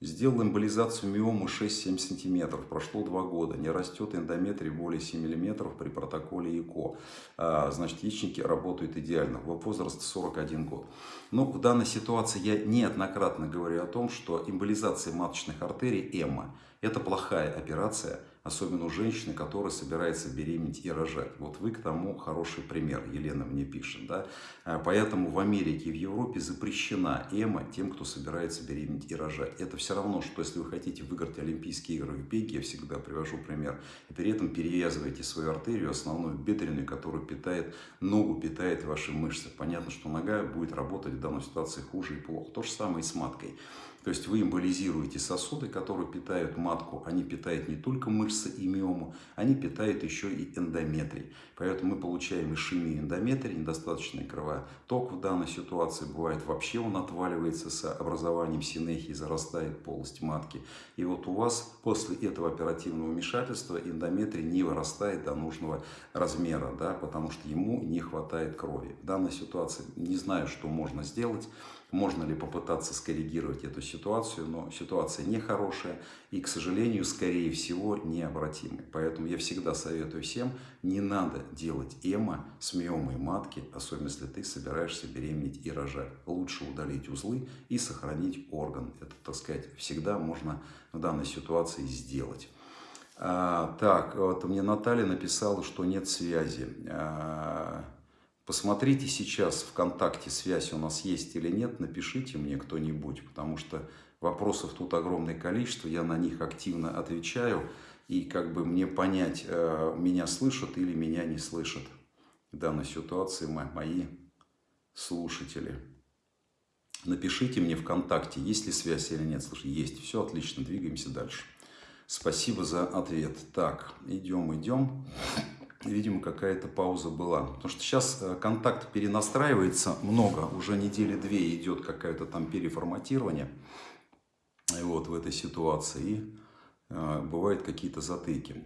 Сделал эмболизацию миомы 6-7 см. Прошло 2 года. Не растет эндометрий более 7 мм при протоколе ЭКО. А, значит, яичники работают идеально. Возраст 41 год. Но в данной ситуации я неоднократно говорю о том, что эмболизация маточных артерий ЭМА – это плохая операция, особенно у женщины, которая собирается беременеть и рожать. Вот вы к тому хороший пример, Елена мне пишет. Да? А, поэтому в Америке и в Европе запрещена эмо тем, кто собирается беременеть и рожать. Это все равно, что если вы хотите выиграть Олимпийские игры в беге, я всегда привожу пример, и при этом перевязываете свою артерию, основную бедренную, которая питает ногу, питает ваши мышцы. Понятно, что нога будет работать в данной ситуации хуже и плохо. То же самое и с маткой. То есть вы эмболизируете сосуды, которые питают матку. Они питают не только мышцы и миому, они питают еще и эндометрий. Поэтому мы получаем ишемию эндометрия, недостаточный кровоток в данной ситуации. Бывает вообще он отваливается с образованием синехии, зарастает полость матки. И вот у вас после этого оперативного вмешательства эндометрий не вырастает до нужного размера, да, потому что ему не хватает крови. В данной ситуации не знаю, что можно сделать. Можно ли попытаться скоррегировать эту ситуацию, но ситуация нехорошая и, к сожалению, скорее всего, необратимая. Поэтому я всегда советую всем, не надо делать эмо с миомой матки, особенно если ты собираешься беременеть и рожать. Лучше удалить узлы и сохранить орган. Это, так сказать, всегда можно в данной ситуации сделать. А, так, вот мне Наталья написала, что нет связи. А, Посмотрите сейчас ВКонтакте, связь у нас есть или нет, напишите мне кто-нибудь, потому что вопросов тут огромное количество, я на них активно отвечаю, и как бы мне понять, э, меня слышат или меня не слышат в данной ситуации мои слушатели. Напишите мне ВКонтакте, есть ли связь или нет. Слушай, есть. Все отлично, двигаемся дальше. Спасибо за ответ. Так, идем, идем видимо, какая-то пауза была. Потому что сейчас э, контакт перенастраивается много, уже недели две идет какое-то там переформатирование вот, в этой ситуации. И э, бывают какие-то затыки.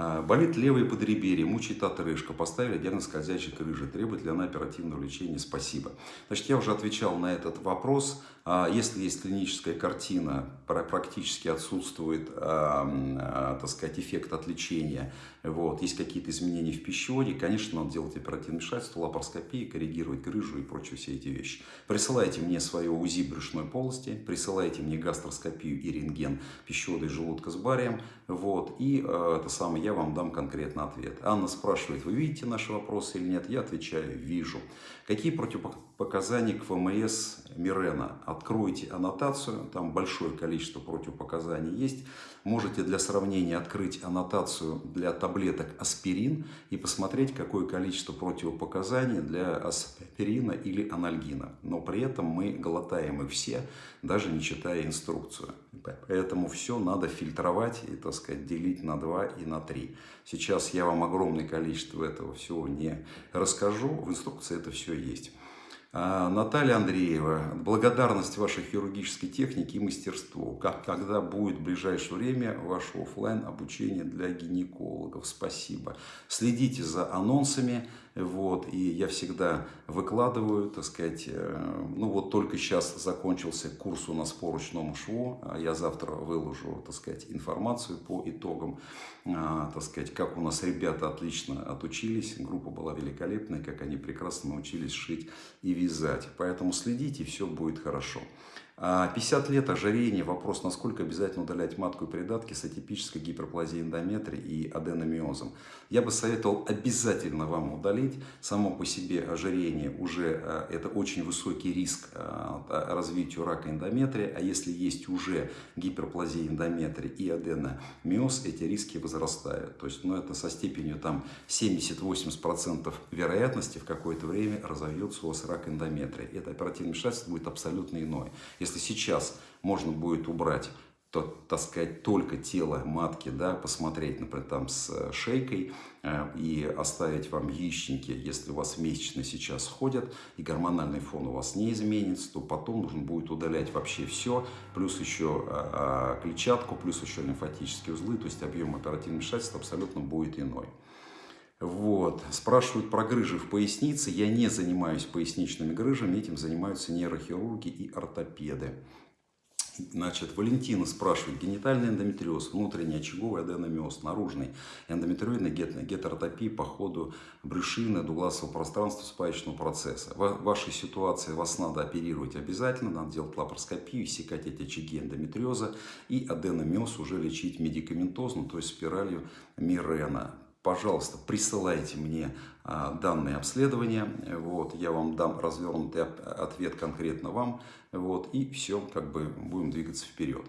А, болит левое подреберье, мучает отрыжка. Поставили диагноз скользящей крыжи. Требует ли она оперативного лечения? Спасибо. Значит, я уже отвечал на этот вопрос. А, если есть клиническая картина, практически отсутствует, а, так сказать, эффект от лечения, вот, есть какие-то изменения в пищеводе, конечно, надо делать оперативное вмешательство, лапароскопии, коррегировать грыжу и прочие все эти вещи. Присылайте мне свое УЗИ брюшной полости, присылайте мне гастроскопию и рентген пищевода и желудка с барием, вот, и это самое, я вам дам конкретный ответ. Анна спрашивает, вы видите наши вопросы или нет? Я отвечаю, вижу. Какие противопоказания к ФМС Мирена? Откройте аннотацию, там большое количество противопоказаний есть. Можете для сравнения открыть аннотацию для таблеток аспирин и посмотреть, какое количество противопоказаний для аспирина или анальгина. Но при этом мы глотаем их все, даже не читая инструкцию. Поэтому все надо фильтровать и, так сказать, делить на 2 и на 3. Сейчас я вам огромное количество этого всего не расскажу. В инструкции это все есть. А, Наталья Андреева, благодарность вашей хирургической технике и мастерству. Как, когда будет в ближайшее время ваше офлайн обучение для гинекологов? Спасибо. Следите за анонсами. Вот, и я всегда выкладываю, так сказать, э, ну вот только сейчас закончился курс у нас по ручному шву, а я завтра выложу, так сказать, информацию по итогам, а, так сказать, как у нас ребята отлично отучились, группа была великолепная, как они прекрасно научились шить и вязать. Поэтому следите, все будет хорошо. 50 а, лет ожирение, вопрос, насколько обязательно удалять матку и придатки с атипической гиперплазией эндометрия и аденомиозом. Я бы советовал обязательно вам удалить. Само по себе ожирение уже а, это очень высокий риск а, развитию рака эндометрия, а если есть уже гиперплазия эндометрия и аденомиоз, эти риски возрастают. То есть ну, это со степенью там 70-80% вероятности в какое-то время разовьется у вас рак эндометрия. Это оперативное вмешательство будет абсолютно иное Если сейчас можно будет убрать то, таскать только тело матки, да, посмотреть, например, там с э, шейкой э, и оставить вам яичники, если у вас месячные сейчас ходят и гормональный фон у вас не изменится, то потом нужно будет удалять вообще все, плюс еще э, клетчатку, плюс еще лимфатические узлы, то есть объем оперативного вмешательства абсолютно будет иной. Вот. Спрашивают про грыжи в пояснице. Я не занимаюсь поясничными грыжами, этим занимаются нейрохирурги и ортопеды. Значит, Валентина спрашивает, генитальный эндометриоз, внутренний очаговый аденомиоз, наружный эндометриоидный гетеротопия по ходу брюшины, дугласового пространства спаечного процесса. В вашей ситуации вас надо оперировать обязательно, надо делать лапароскопию, секать эти очаги эндометриоза и аденомиоз уже лечить медикаментозно, то есть спиралью Мирена пожалуйста, присылайте мне а, данные обследования, вот, я вам дам развернутый ответ конкретно вам, вот, и все, как бы будем двигаться вперед.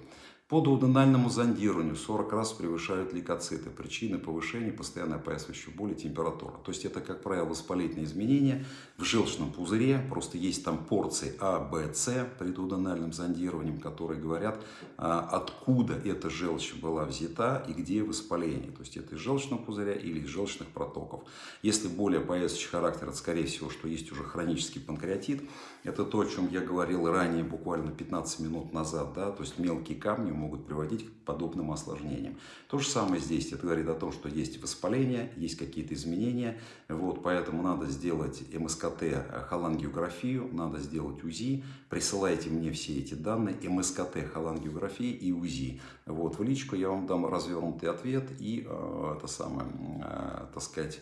По дуоденальному зондированию 40 раз превышают лейкоциты. Причины повышения постоянной опоясывающей боли, температура. То есть это, как правило, воспалительные изменения в желчном пузыре. Просто есть там порции А, Б, С при дуоденальном зондировании, которые говорят, а, откуда эта желчь была взята и где воспаление. То есть это из желчного пузыря или из желчных протоков. Если более опоясывающий характер, это скорее всего, что есть уже хронический панкреатит. Это то, о чем я говорил ранее, буквально 15 минут назад. Да? То есть мелкие камни могут приводить к подобным осложнениям. То же самое здесь. Это говорит о том, что есть воспаление, есть какие-то изменения. Вот, поэтому надо сделать МСКТ, холангиографию, надо сделать УЗИ. Присылайте мне все эти данные. МСКТ, холангиография и УЗИ. Вот, в личку я вам дам развернутый ответ и, э, это самое, э, так сказать,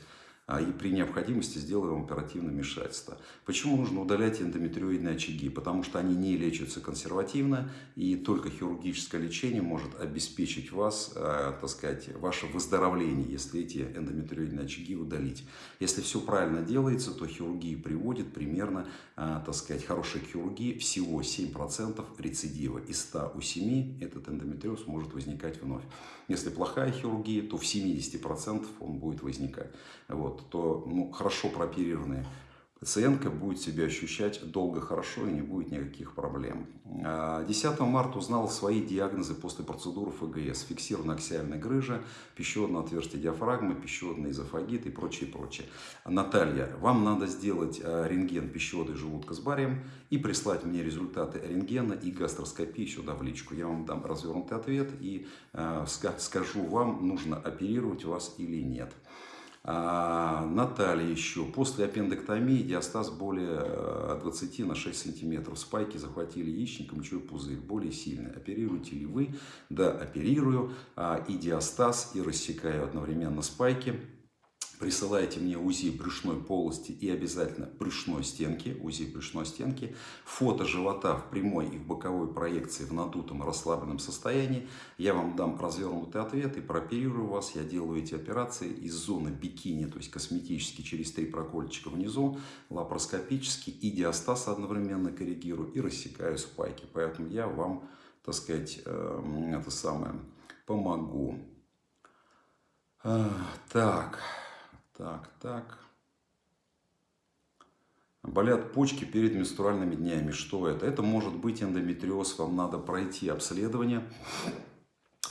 и при необходимости сделаем оперативное вмешательство. Почему нужно удалять эндометриоидные очаги? Потому что они не лечатся консервативно, и только хирургическое лечение может обеспечить вас, э, так сказать, ваше выздоровление, если эти эндометриоидные очаги удалить. Если все правильно делается, то хирургия приводит примерно, э, так сказать, хорошей хирургии всего 7% рецидива. Из 100 у 7 этот эндометриоз может возникать вновь. Если плохая хирургия, то в 70% он будет возникать. Вот то ну, хорошо прооперированные пациентка будет себя ощущать долго хорошо и не будет никаких проблем. 10 а, марта узнал свои диагнозы после процедуры ФГС. Фиксированная аксиальная грыжа, пищеводное отверстие диафрагмы, пищеводный эзофагит и прочее, прочее. Наталья, вам надо сделать а, рентген пищевода и желудка с барием и прислать мне результаты рентгена и гастроскопии сюда в личку. Я вам дам развернутый ответ и э, скажу вам, нужно оперировать вас или нет. А, Наталья еще. После аппендэктомии диастаз более 20 э, на 6 сантиметров. Спайки захватили яичник, мочевой пузырь. Более сильный. Оперируете ли вы? Да, оперирую. А, и диастаз, и рассекаю одновременно спайки. Присылайте мне УЗИ брюшной полости и обязательно брюшной стенки, УЗИ брюшной стенки, фото живота в прямой и в боковой проекции в надутом расслабленном состоянии. Я вам дам развернутый ответ и прооперирую вас. Я делаю эти операции из зоны бикини, то есть косметически через три прокольчика внизу, лапароскопически и диастаз одновременно коррегирую и рассекаю спайки. Поэтому я вам, так сказать, эм, это самое, помогу. Так. Так, так. Болят почки перед менструальными днями. Что это? Это может быть эндометриоз. Вам надо пройти обследование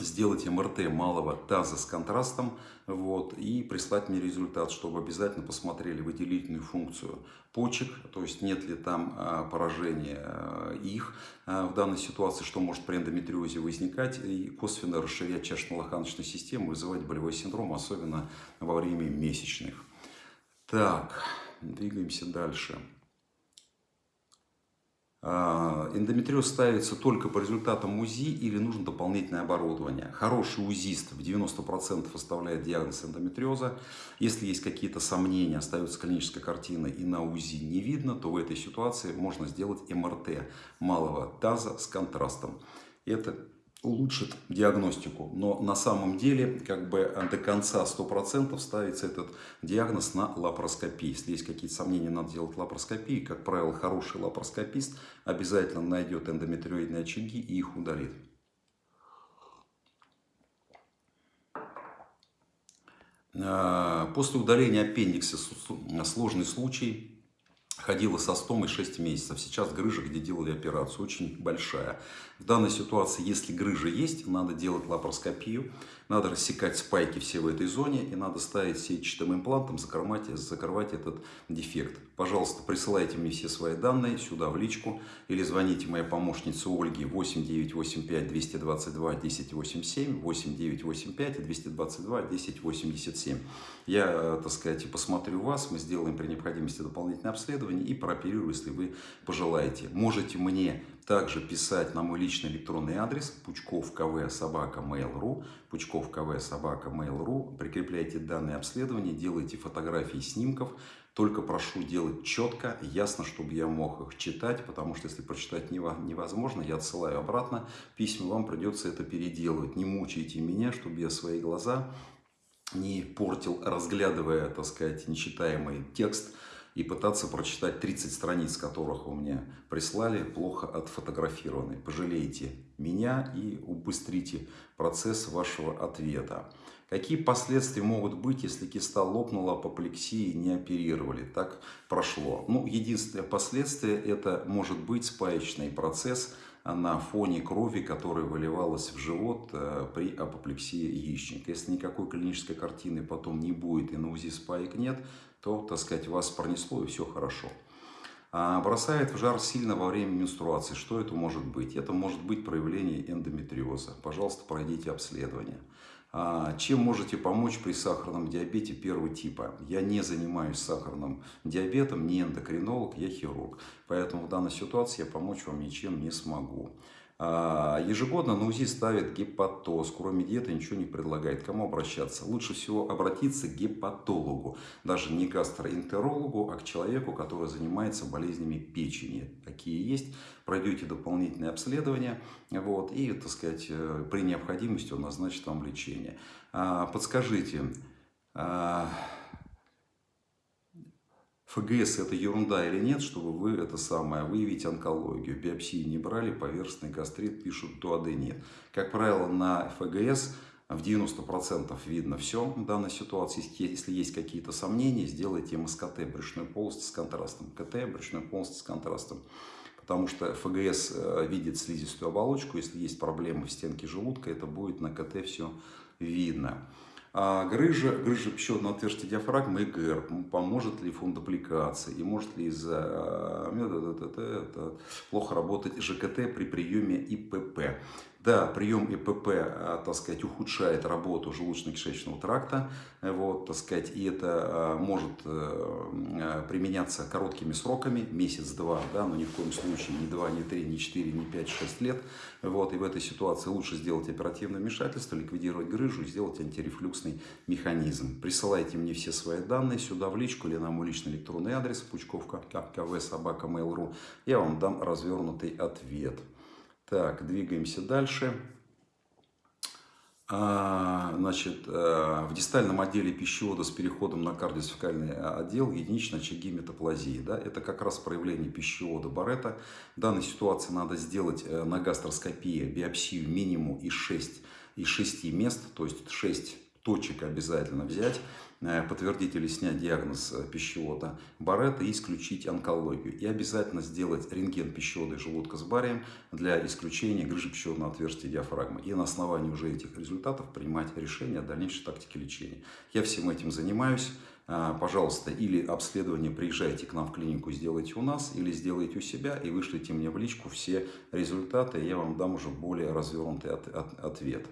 сделать МРТ малого таза с контрастом вот, и прислать мне результат, чтобы обязательно посмотрели выделительную функцию почек, то есть нет ли там а, поражения а, их а, в данной ситуации, что может при эндометриозе возникать и косвенно расширять чашечно-лоханочную систему, вызывать болевой синдром, особенно во время месячных. Так, двигаемся дальше. А, эндометриоз ставится только по результатам УЗИ или нужно дополнительное оборудование. Хороший УЗИст в 90% оставляет диагноз эндометриоза. Если есть какие-то сомнения, остается клиническая картина и на УЗИ не видно, то в этой ситуации можно сделать МРТ малого таза с контрастом. Это улучшит диагностику. Но на самом деле как бы до конца 100% ставится этот диагноз на лапароскопии. Если есть какие-то сомнения, надо делать лапароскопии. Как правило, хороший лапароскопист обязательно найдет эндометриоидные очаги и их удалит. А, после удаления аппендикса сложный случай ходила со стомой 6 месяцев. Сейчас грыжа, где делали операцию, очень большая. В данной ситуации, если грыжа есть, надо делать лапароскопию, надо рассекать спайки все в этой зоне и надо ставить сетчатым имплантом, закрывать, закрывать этот дефект. Пожалуйста, присылайте мне все свои данные сюда в личку или звоните моей помощнице Ольге 8985 222 1087 8985 222 1087. Я, так сказать, посмотрю вас, мы сделаем при необходимости дополнительное обследование и прооперирую, если вы пожелаете. Можете мне также писать на мой личный электронный адрес пучков кв собака mail.ru пучков кв собака mail.ru прикрепляйте данные обследования, делайте фотографии снимков, только прошу делать четко, ясно, чтобы я мог их читать, потому что если прочитать невозможно, я отсылаю обратно письма, вам придется это переделывать. Не мучайте меня, чтобы я свои глаза не портил, разглядывая, так сказать, нечитаемый текст, и пытаться прочитать 30 страниц, которых вы мне прислали, плохо отфотографированы. Пожалейте меня и убыстрите процесс вашего ответа. Какие последствия могут быть, если киста лопнула, апоплексии не оперировали? Так прошло. Ну, единственное последствие это может быть спаечный процесс на фоне крови, которая выливалась в живот э, при апоплексии яичника. Если никакой клинической картины потом не будет и на УЗИ спаек нет, то, так сказать, вас пронесло и все хорошо. А бросает в жар сильно во время менструации. Что это может быть? Это может быть проявление эндометриоза. Пожалуйста, пройдите обследование. А чем можете помочь при сахарном диабете первого типа? Я не занимаюсь сахарным диабетом, не эндокринолог, я хирург. Поэтому в данной ситуации я помочь вам ничем не смогу. А, ежегодно на УЗИ ставят гепатоз, кроме диеты ничего не предлагает. Кому обращаться? Лучше всего обратиться к гепатологу, даже не гастроэнтерологу, а к человеку, который занимается болезнями печени. Какие есть, пройдете дополнительное обследование вот, и, так сказать, э, при необходимости он назначит вам лечение. А, подскажите, а, ФГС это ерунда или нет, чтобы вы это самое выявить онкологию. Биопсии не брали, поверхностный гастрит пишут, дуады нет. Как правило, на ФГС в 90% видно все в данной ситуации. Если есть какие-то сомнения, сделайте МСКТ брюшной полости с контрастом. КТ брюшной полости с контрастом. Потому что ФГС э, видит слизистую оболочку. Если есть проблемы в стенке желудка, это будет на КТ все видно. А грыжа, грыжа пищеводного отверстия диафрагмы ЭГР, поможет ли фундупликации и может ли из-за а, плохо работать ЖКТ при приеме ИПП. Да, прием ИПП, а, так сказать, ухудшает работу желудочно-кишечного тракта, вот, так сказать, и это а, может э, применяться короткими сроками, месяц-два, да, но ни в коем случае не 2, не 3, не 4, не 5, 6 лет. Вот, и в этой ситуации лучше сделать оперативное вмешательство, ликвидировать грыжу и сделать антирефлюксный механизм. Присылайте мне все свои данные сюда в личку или на мой личный электронный адрес пучковка кв собака mail.ru. Я вам дам развернутый ответ. Так, двигаемся дальше. А, значит, э, в дистальном отделе пищевода с переходом на кардиосфекальный отдел единичные очаги метаплазии. Да? Это как раз проявление пищевода Барета. В данной ситуации надо сделать э, на гастроскопии биопсию минимум из 6, из 6 мест, то есть 6 точек обязательно взять. Э, подтвердить или снять диагноз э, пищевода Барретта и исключить онкологию. И обязательно сделать рентген пищевода и желудка с барием для исключения грыжи пищеводного отверстия диафрагмы. И на основании уже этих результатов принимать решение о дальнейшей тактике лечения. Я всем этим занимаюсь. Э, пожалуйста, или обследование приезжайте к нам в клинику, сделайте у нас, или сделайте у себя и вышлите мне в личку все результаты, и я вам дам уже более развернутый от, от, ответ.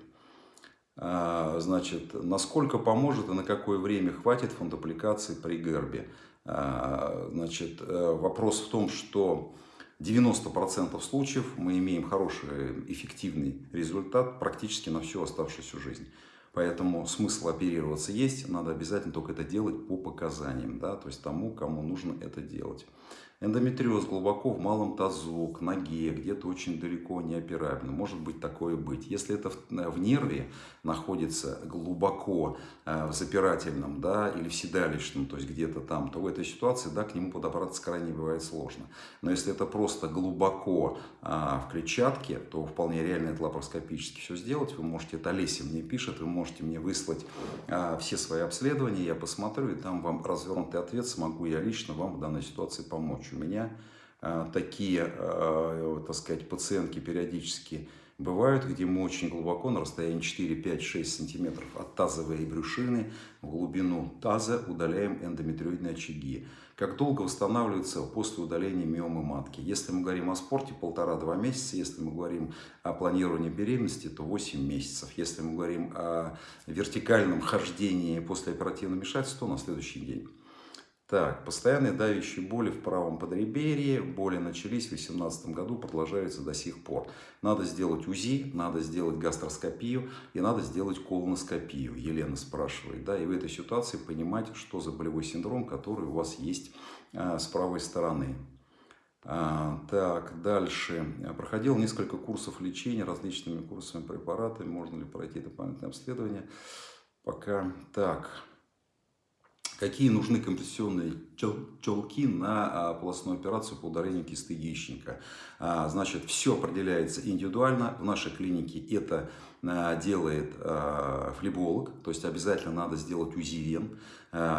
А, значит, насколько поможет и на какое время хватит фондопликации при гербе. А, значит, э, вопрос в том, что 90% случаев мы имеем хороший, эффективный результат практически на всю оставшуюся жизнь. Поэтому смысл оперироваться есть, надо обязательно только это делать по показаниям, да, то есть тому, кому нужно это делать. Эндометриоз глубоко в малом тазу, к ноге, где-то очень далеко неоперабельно. Может быть такое быть. Если это в, э, в нерве находится глубоко э, в запирательном да, или в седалищном, то есть где-то там, то в этой ситуации да, к нему подобраться крайне бывает сложно. Но если это просто глубоко э, в клетчатке, то вполне реально это лапароскопически все сделать. Вы можете, это Олеся мне пишет, вы можете мне выслать э, все свои обследования, я посмотрю и там вам развернутый ответ, смогу я лично вам в данной ситуации помочь. У меня э, такие, э, так сказать, пациентки периодически бывают, где мы очень глубоко, на расстоянии 4, 5, 6 сантиметров от тазовой брюшины, в глубину таза удаляем эндометриоидные очаги. Как долго восстанавливается после удаления миомы матки? Если мы говорим о спорте, полтора-два месяца. Если мы говорим о планировании беременности, то 8 месяцев. Если мы говорим о вертикальном хождении после оперативного вмешательства, то на следующий день. Так, постоянные давящие боли в правом подреберье. Боли начались в 2018 году, продолжаются до сих пор. Надо сделать УЗИ, надо сделать гастроскопию и надо сделать колоноскопию. Елена спрашивает. Да, и в этой ситуации понимать, что за болевой синдром, который у вас есть а, с правой стороны. А, так, дальше. Проходил несколько курсов лечения различными курсами препаратами. Можно ли пройти дополнительное обследование? Пока так. Какие нужны компрессионные челки на а, полостную операцию по удалению кисты яичника? А, значит, все определяется индивидуально. В нашей клинике это делает флеболог, то есть обязательно надо сделать УЗИ вен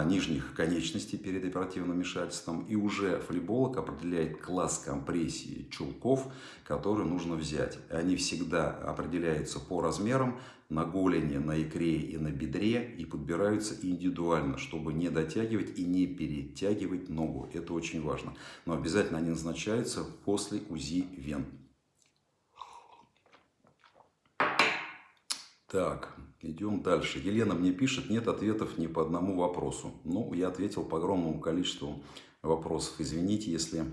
нижних конечностей перед оперативным вмешательством. И уже флеболог определяет класс компрессии чулков, которые нужно взять. Они всегда определяются по размерам, на голени, на икре и на бедре и подбираются индивидуально, чтобы не дотягивать и не перетягивать ногу. Это очень важно. Но обязательно они назначаются после УЗИ вен. Так, идем дальше. Елена мне пишет, нет ответов ни по одному вопросу. Ну, я ответил по огромному количеству вопросов. Извините, если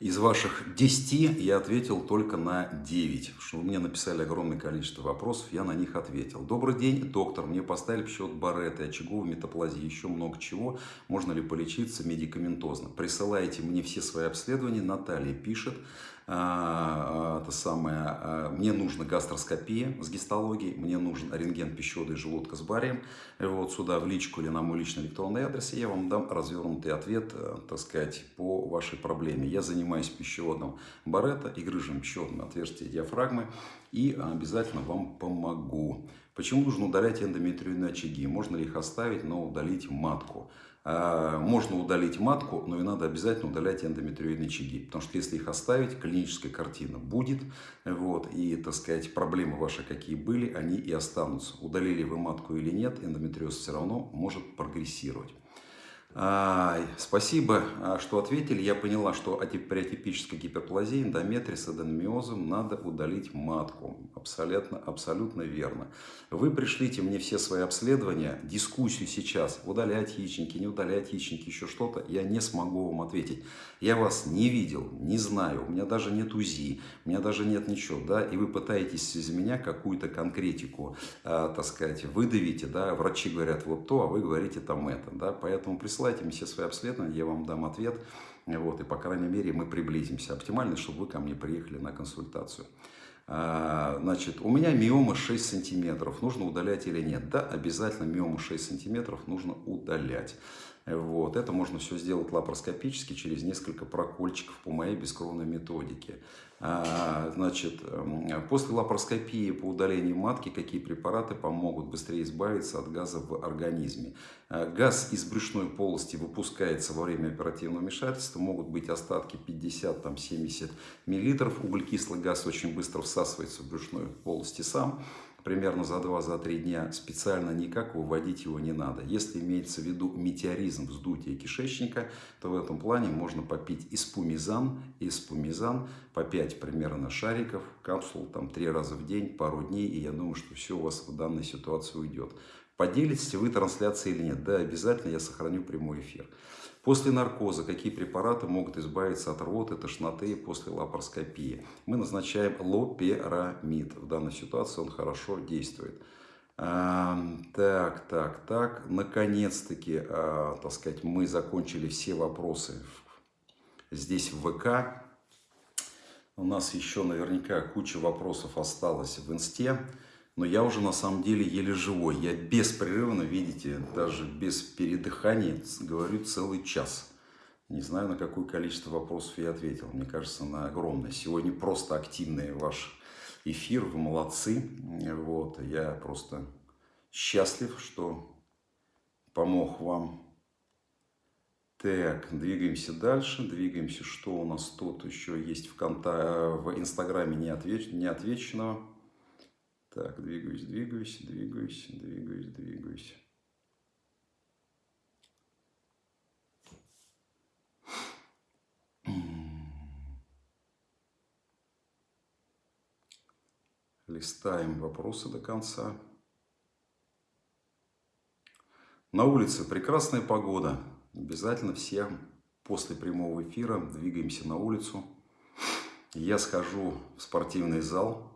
из ваших 10 я ответил только на 9, что вы мне написали огромное количество вопросов, я на них ответил. Добрый день, доктор, мне поставили счет Барретты, очаговой метаплазии, еще много чего. Можно ли полечиться медикаментозно? Присылайте мне все свои обследования, Наталья пишет. А, а, это самое, а, мне нужна гастроскопия с гистологией, мне нужен рентген пищевода и желудка с барием. Вот сюда в личку или на мой личный электронный адрес, я вам дам развернутый ответ, э, так сказать, по вашей проблеме. Я занимаюсь пищеводом барета и грыжем пищеводным отверстия диафрагмы и обязательно вам помогу. Почему нужно удалять эндометриальные очаги? Можно ли их оставить, но удалить матку? А, можно удалить матку, но и надо обязательно удалять эндометриоидные очаги. Потому что если их оставить, клиническая картина будет. Вот, и, так сказать, проблемы ваши какие были, они и останутся. Удалили вы матку или нет, эндометриоз все равно может прогрессировать. Спасибо, а, что ответили. Я поняла, что при атипической гиперплазии, эндометрии с аденомиозом надо удалить матку. Абсолютно, абсолютно верно. Вы пришлите мне все свои обследования, дискуссию сейчас, удалять яичники, не удалять яичники, еще что-то, я не смогу вам ответить. Я вас не видел, не знаю, у меня даже нет УЗИ, у меня даже нет ничего, да, и вы пытаетесь из меня какую-то конкретику, э, так сказать, выдавите, да, врачи говорят вот то, а вы говорите там это, да, поэтому присылайте присылайте мне все свои обследования, я вам дам ответ. Вот, и, по крайней мере, мы приблизимся. Оптимально, чтобы вы ко мне приехали на консультацию. А, значит, у меня миома 6 сантиметров. Нужно удалять или нет? Да, обязательно миому 6 сантиметров нужно удалять. Вот. Это можно все сделать лапароскопически через несколько прокольчиков по моей бескровной методике. А, значит, после лапароскопии по удалению матки какие препараты помогут быстрее избавиться от газа в организме? А, газ из брюшной полости выпускается во время оперативного вмешательства. Могут быть остатки 50-70 мл. Углекислый газ очень быстро всасывается в брюшной полости сам примерно за 2-3 дня, специально никак выводить его не надо. Если имеется в виду метеоризм вздутия кишечника, то в этом плане можно попить испумизан, испумизан по 5 примерно шариков, капсул там 3 раза в день, пару дней, и я думаю, что все у вас в данной ситуации уйдет. Поделитесь вы трансляцией или нет? Да, обязательно я сохраню прямой эфир. После наркоза какие препараты могут избавиться от рвоты, тошноты после лапароскопии? Мы назначаем лоперамид. В данной ситуации он хорошо действует. Так, так, так. Наконец-таки, а, так сказать, мы закончили все вопросы здесь в ВК. У нас еще наверняка куча вопросов осталось в инсте. Но я уже на самом деле еле живой. Я беспрерывно, видите, даже без передыхания говорю целый час. Не знаю, на какое количество вопросов я ответил. Мне кажется, на огромное. Сегодня просто активный ваш эфир. Вы молодцы. Вот. Я просто счастлив, что помог вам. Так, двигаемся дальше. Двигаемся. Что у нас тут еще есть в, конта... в Инстаграме не, отвеч... не? Так, двигаюсь, двигаюсь, двигаюсь, двигаюсь, двигаюсь. Листаем вопросы до конца. На улице прекрасная погода. Обязательно все после прямого эфира двигаемся на улицу. Я схожу в спортивный зал,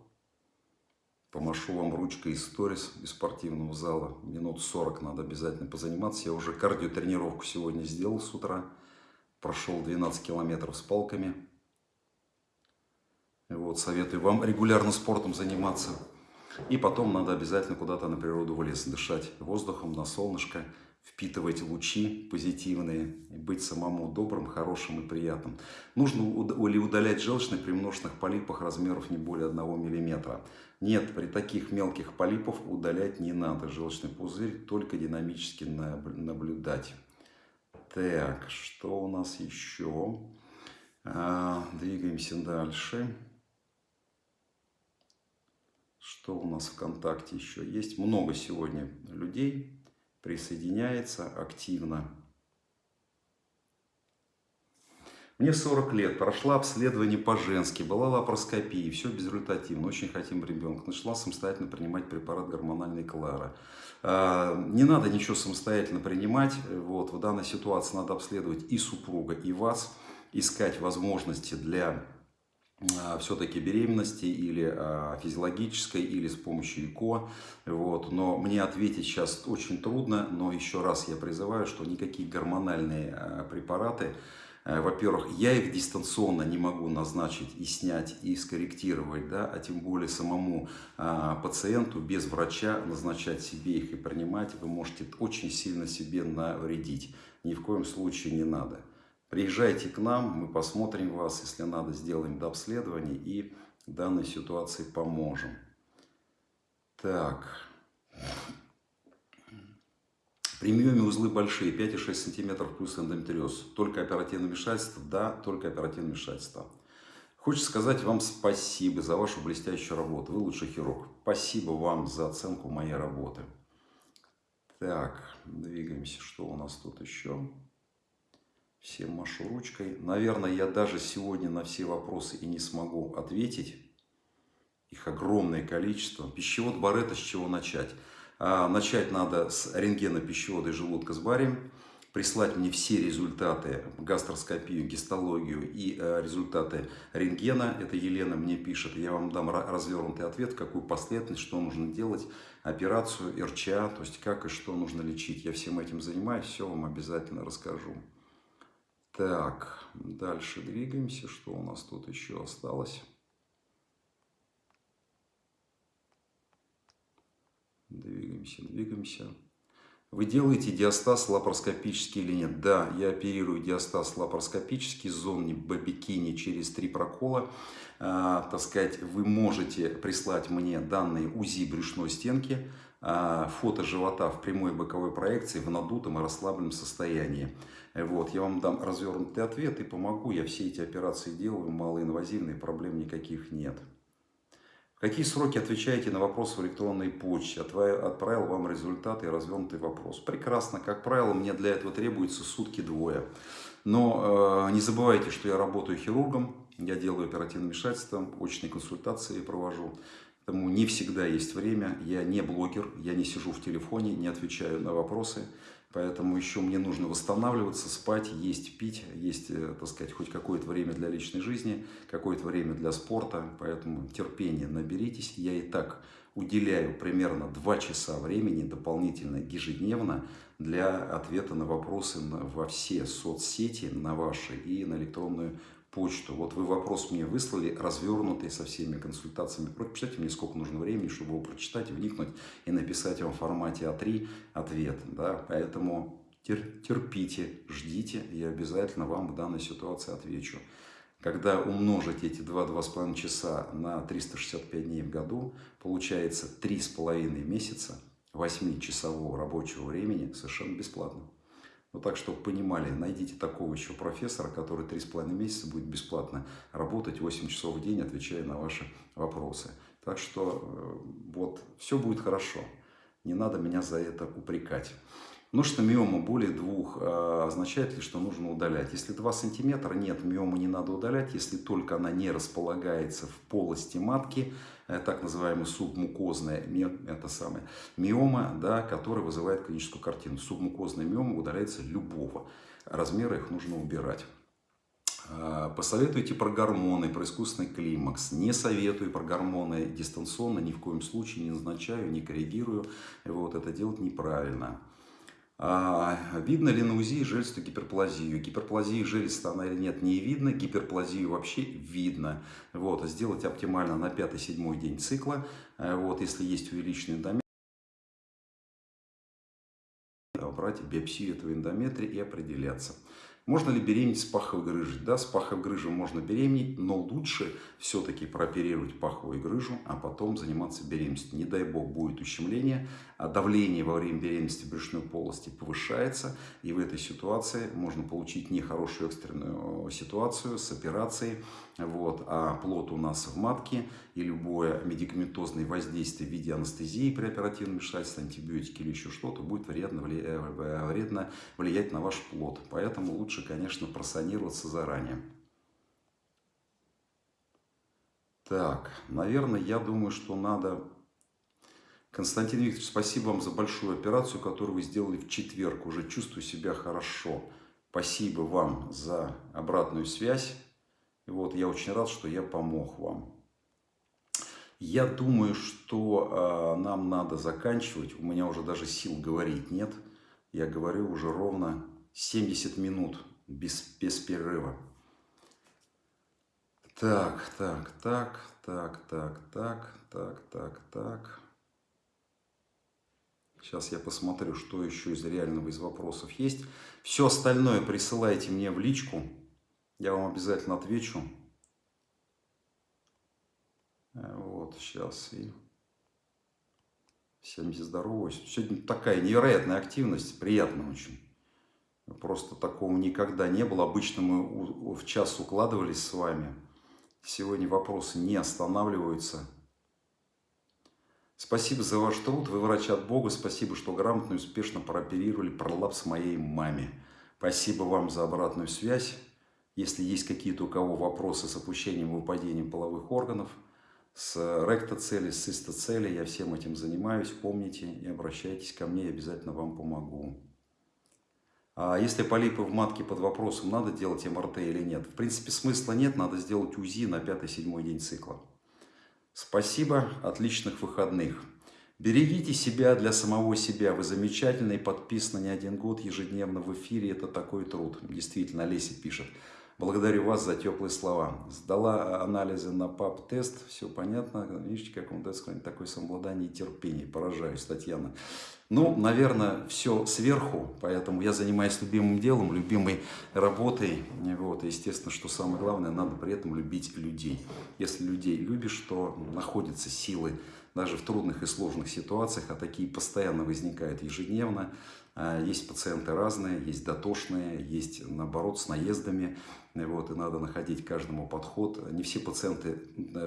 Помашу вам ручкой из сторис из спортивного зала. Минут 40 надо обязательно позаниматься. Я уже кардиотренировку сегодня сделал с утра. Прошел 12 километров с палками. Вот, советую вам регулярно спортом заниматься. И потом надо обязательно куда-то на природу в лес дышать воздухом, на солнышко впитывать лучи позитивные, быть самому добрым, хорошим и приятным. Нужно ли удалять желчный при множественных полипах размеров не более 1 мм. Нет, при таких мелких полипах удалять не надо желчный пузырь, только динамически наблюдать. Так, что у нас еще? А, двигаемся дальше. Что у нас ВКонтакте еще есть? Много сегодня людей присоединяется активно. Мне 40 лет, прошла обследование по-женски, была лапароскопия, все безрезультативно, очень хотим ребенка. Начала самостоятельно принимать препарат гормональной Клара. Не надо ничего самостоятельно принимать, вот, в данной ситуации надо обследовать и супруга, и вас, искать возможности для все-таки беременности или а, физиологической, или с помощью ЭКО. Вот. Но мне ответить сейчас очень трудно, но еще раз я призываю, что никакие гормональные а, препараты, во-первых, я их дистанционно не могу назначить и снять, и скорректировать, да, а тем более самому пациенту без врача назначать себе их и принимать, вы можете очень сильно себе навредить. Ни в коем случае не надо. Приезжайте к нам, мы посмотрим вас, если надо, сделаем до и данной ситуации поможем. Так. При миоме узлы большие, 5,6 см плюс эндометриоз. Только оперативное вмешательство? Да, только оперативное вмешательство. Хочется сказать вам спасибо за вашу блестящую работу. Вы лучший хирург. Спасибо вам за оценку моей работы. Так, двигаемся. Что у нас тут еще? Всем машу ручкой. Наверное, я даже сегодня на все вопросы и не смогу ответить. Их огромное количество. Пищевод Барета, с чего начать? А, начать надо с рентгена пищевода и желудка с барием. Прислать мне все результаты, гастроскопию, гистологию и э, результаты рентгена. Это Елена мне пишет. Я вам дам развернутый ответ, какую последовательность, что нужно делать, операцию, РЧА, то есть как и что нужно лечить. Я всем этим занимаюсь, все вам обязательно расскажу. Так, дальше двигаемся. Что у нас тут еще осталось? Двигаемся, двигаемся. Вы делаете диастаз лапароскопический или нет? Да, я оперирую диастаз лапароскопический, зоне бобикини через три прокола. А, так сказать, вы можете прислать мне данные УЗИ брюшной стенки, фото живота в прямой боковой проекции в надутом и расслабленном состоянии. Вот, я вам дам развернутый ответ и помогу. Я все эти операции делаю, малоинвазивные, проблем никаких нет. В какие сроки отвечаете на вопросы в электронной почте? Отправил вам результаты и развернутый вопрос. Прекрасно. Как правило, мне для этого требуется сутки-двое. Но э, не забывайте, что я работаю хирургом, я делаю оперативное вмешательство, очные консультации провожу. Поэтому не всегда есть время. Я не блогер, я не сижу в телефоне, не отвечаю на вопросы. Поэтому еще мне нужно восстанавливаться, спать, есть, пить, есть, э, так сказать, хоть какое-то время для личной жизни, какое-то время для спорта. Поэтому терпение наберитесь. Я и так уделяю примерно 2 часа времени дополнительно ежедневно для ответа на вопросы во все соцсети, на ваши и на электронную почту. Вот вы вопрос мне выслали, развернутый со всеми консультациями. Прочитайте мне, сколько нужно времени, чтобы его прочитать, вникнуть и написать вам в формате А3 ответ. Да? Поэтому терпите, ждите, я обязательно вам в данной ситуации отвечу. Когда умножить эти 2-2,5 часа на 365 дней в году, получается 3,5 месяца 8-часового рабочего времени совершенно бесплатно. Ну так, чтобы понимали, найдите такого еще профессора, который 3,5 месяца будет бесплатно работать 8 часов в день, отвечая на ваши вопросы. Так что э, вот, все будет хорошо. Не надо меня за это упрекать. Ну что миома более двух а, означает ли, что нужно удалять? Если 2 сантиметра, нет, миому не надо удалять, если только она не располагается в полости матки, э, так называемая субмукозная это самое, миома, да, которая вызывает клиническую картину. Субмукозная миома удаляется любого размера, их нужно убирать. А, посоветуйте про гормоны, про искусственный климакс. Не советую про гормоны дистанционно, ни в коем случае не назначаю, не коррегирую. Вот, это делать неправильно. А, видно ли на УЗИ железистую гиперплазию? Гиперплазию железиста она или нет, не видно. Гиперплазию вообще видно. Вот, сделать оптимально на 5-7 день цикла. Э, вот, если есть увеличенный эндометрий, брать биопсию этого эндометрия и определяться. Можно ли беременеть с паховой грыжей? Да, с паховой грыжей можно беременеть, но лучше все-таки прооперировать паховую грыжу, а потом заниматься беременностью. Не дай бог будет ущемление, а давление во время беременности брюшной полости повышается, и в этой ситуации можно получить нехорошую экстренную ситуацию с операцией, вот, а плод у нас в матке, и любое медикаментозное воздействие в виде анестезии при оперативном вмешательстве, антибиотики или еще что-то будет вредно, э, вредно влиять на ваш плод. Поэтому лучше, конечно, просанироваться заранее. Так, наверное, я думаю, что надо... Константин Викторович, спасибо вам за большую операцию, которую вы сделали в четверг. Уже чувствую себя хорошо. Спасибо вам за обратную связь. Вот я очень рад, что я помог вам. Я думаю, что э, нам надо заканчивать. У меня уже даже сил говорить нет. Я говорю уже ровно 70 минут без, без перерыва. Так, так, так, так, так, так, так, так, так. Сейчас я посмотрю, что еще из реального из вопросов есть. Все остальное присылайте мне в личку. Я вам обязательно отвечу. Э, вот, сейчас и всем здоровья. Сегодня такая невероятная активность, приятно очень. Просто такого никогда не было. Обычно мы в час укладывались с вами. Сегодня вопросы не останавливаются. Спасибо за ваш труд. Вы врач от Бога. Спасибо, что грамотно и успешно прооперировали пролапс моей маме. Спасибо вам за обратную связь. Если есть какие-то у кого вопросы с опущением и выпадением половых органов, с ректоцели, с цистоцели, я всем этим занимаюсь, помните и обращайтесь ко мне, я обязательно вам помогу. А если полипы в матке под вопросом, надо делать МРТ или нет? В принципе, смысла нет, надо сделать УЗИ на 5-7 день цикла. Спасибо, отличных выходных. Берегите себя для самого себя. Вы замечательный, подписаны не один год ежедневно в эфире. Это такой труд. Действительно, Леся пишет. Благодарю вас за теплые слова. Сдала анализы на ПАП-тест, все понятно. Видите, как он дает такое самообладание и терпение. Поражаюсь, Татьяна. Ну, наверное, все сверху, поэтому я занимаюсь любимым делом, любимой работой. Вот, естественно, что самое главное, надо при этом любить людей. Если людей любишь, то находятся силы даже в трудных и сложных ситуациях, а такие постоянно возникают ежедневно. А, есть пациенты разные, есть дотошные, есть, наоборот, с наездами. Вот, и надо находить каждому подход. Не все пациенты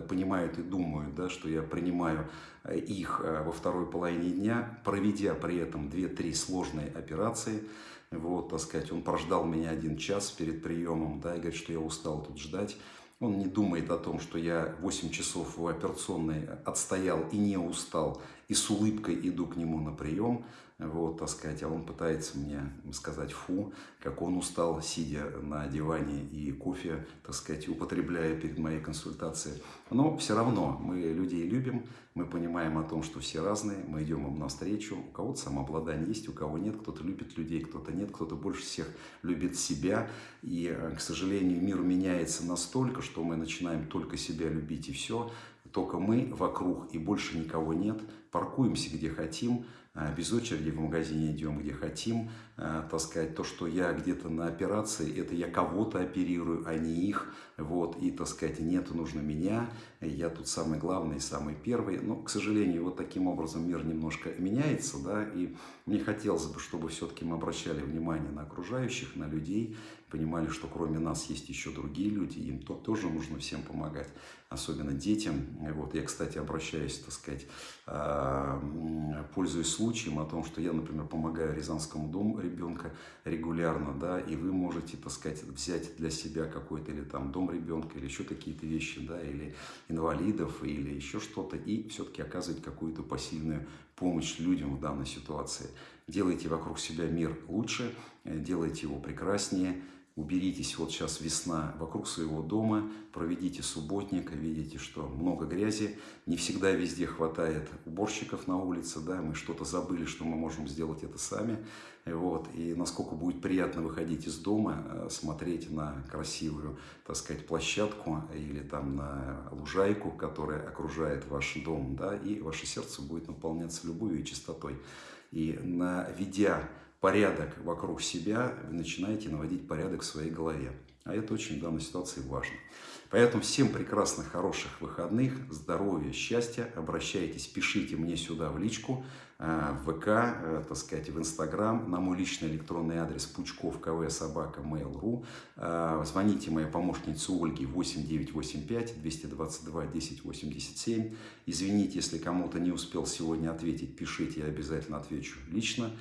понимают и думают, да, что я принимаю э, их э, во второй половине дня, проведя при этом 2-3 сложные операции. Вот, так сказать, он прождал меня один час перед приемом, да, и говорит, что я устал тут ждать. Он не думает о том, что я 8 часов в операционной отстоял и не устал, и с улыбкой иду к нему на прием. Вот, так сказать, а он пытается мне сказать фу, как он устал, сидя на диване и кофе, так сказать, употребляя перед моей консультацией. Но все равно мы людей любим, мы понимаем о том, что все разные, мы идем им навстречу. У кого-то самообладание есть, у кого нет, кто-то любит людей, кто-то нет, кто-то больше всех любит себя. И, к сожалению, мир меняется настолько, что мы начинаем только себя любить и все. Только мы вокруг и больше никого нет. Паркуемся где хотим, а, без очереди в магазине идем, где хотим. А, так сказать, то, что я где-то на операции, это я кого-то оперирую, а не их. Вот, и, так сказать, нет, нужно меня. Я тут самый главный, самый первый. Но, к сожалению, вот таким образом мир немножко меняется, да, и мне хотелось бы, чтобы все-таки мы обращали внимание на окружающих, на людей, понимали, что кроме нас есть еще другие люди, им то, тоже нужно всем помогать, особенно детям. Вот, я, кстати, обращаюсь, так сказать, а, пользуясь случаем о том, что я, например, помогаю Рязанскому дому ребенка регулярно, да, и вы можете, так сказать, взять для себя какой-то или там дом ребенка, или еще какие-то вещи, да, или инвалидов, или еще что-то, и все-таки оказывать какую-то посильную помощь людям в данной ситуации. Делайте вокруг себя мир лучше, делайте его прекраснее, уберитесь, вот сейчас весна, вокруг своего дома, проведите субботник, видите, что много грязи, не всегда везде хватает уборщиков на улице, да, мы что-то забыли, что мы можем сделать это сами, вот, и насколько будет приятно выходить из дома, э, смотреть на красивую, так сказать, площадку или там на лужайку, которая окружает ваш дом, да, и ваше сердце будет наполняться любовью и чистотой. И наведя порядок вокруг себя, вы начинаете наводить порядок в своей голове. А это очень в данной ситуации важно. Поэтому всем прекрасных, хороших выходных, здоровья, счастья. Обращайтесь, пишите мне сюда в личку, э, в ВК, э, так сказать, в Инстаграм, на мой личный электронный адрес пучков кв собака mail.ru. Звоните моей помощнице Ольге 8985 222 1087. Извините, если кому-то не успел сегодня ответить, пишите, я обязательно отвечу лично.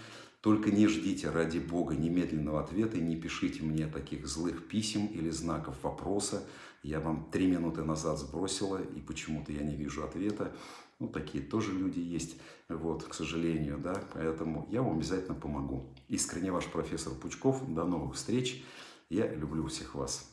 Только не ждите, ради Бога, немедленного ответа и не пишите мне таких злых писем или знаков вопроса. Я вам три минуты назад сбросила, и почему-то я не вижу ответа. Ну, такие тоже люди есть, вот, к сожалению, да, поэтому я вам обязательно помогу. Искренне ваш профессор Пучков. До новых встреч. Я люблю всех вас.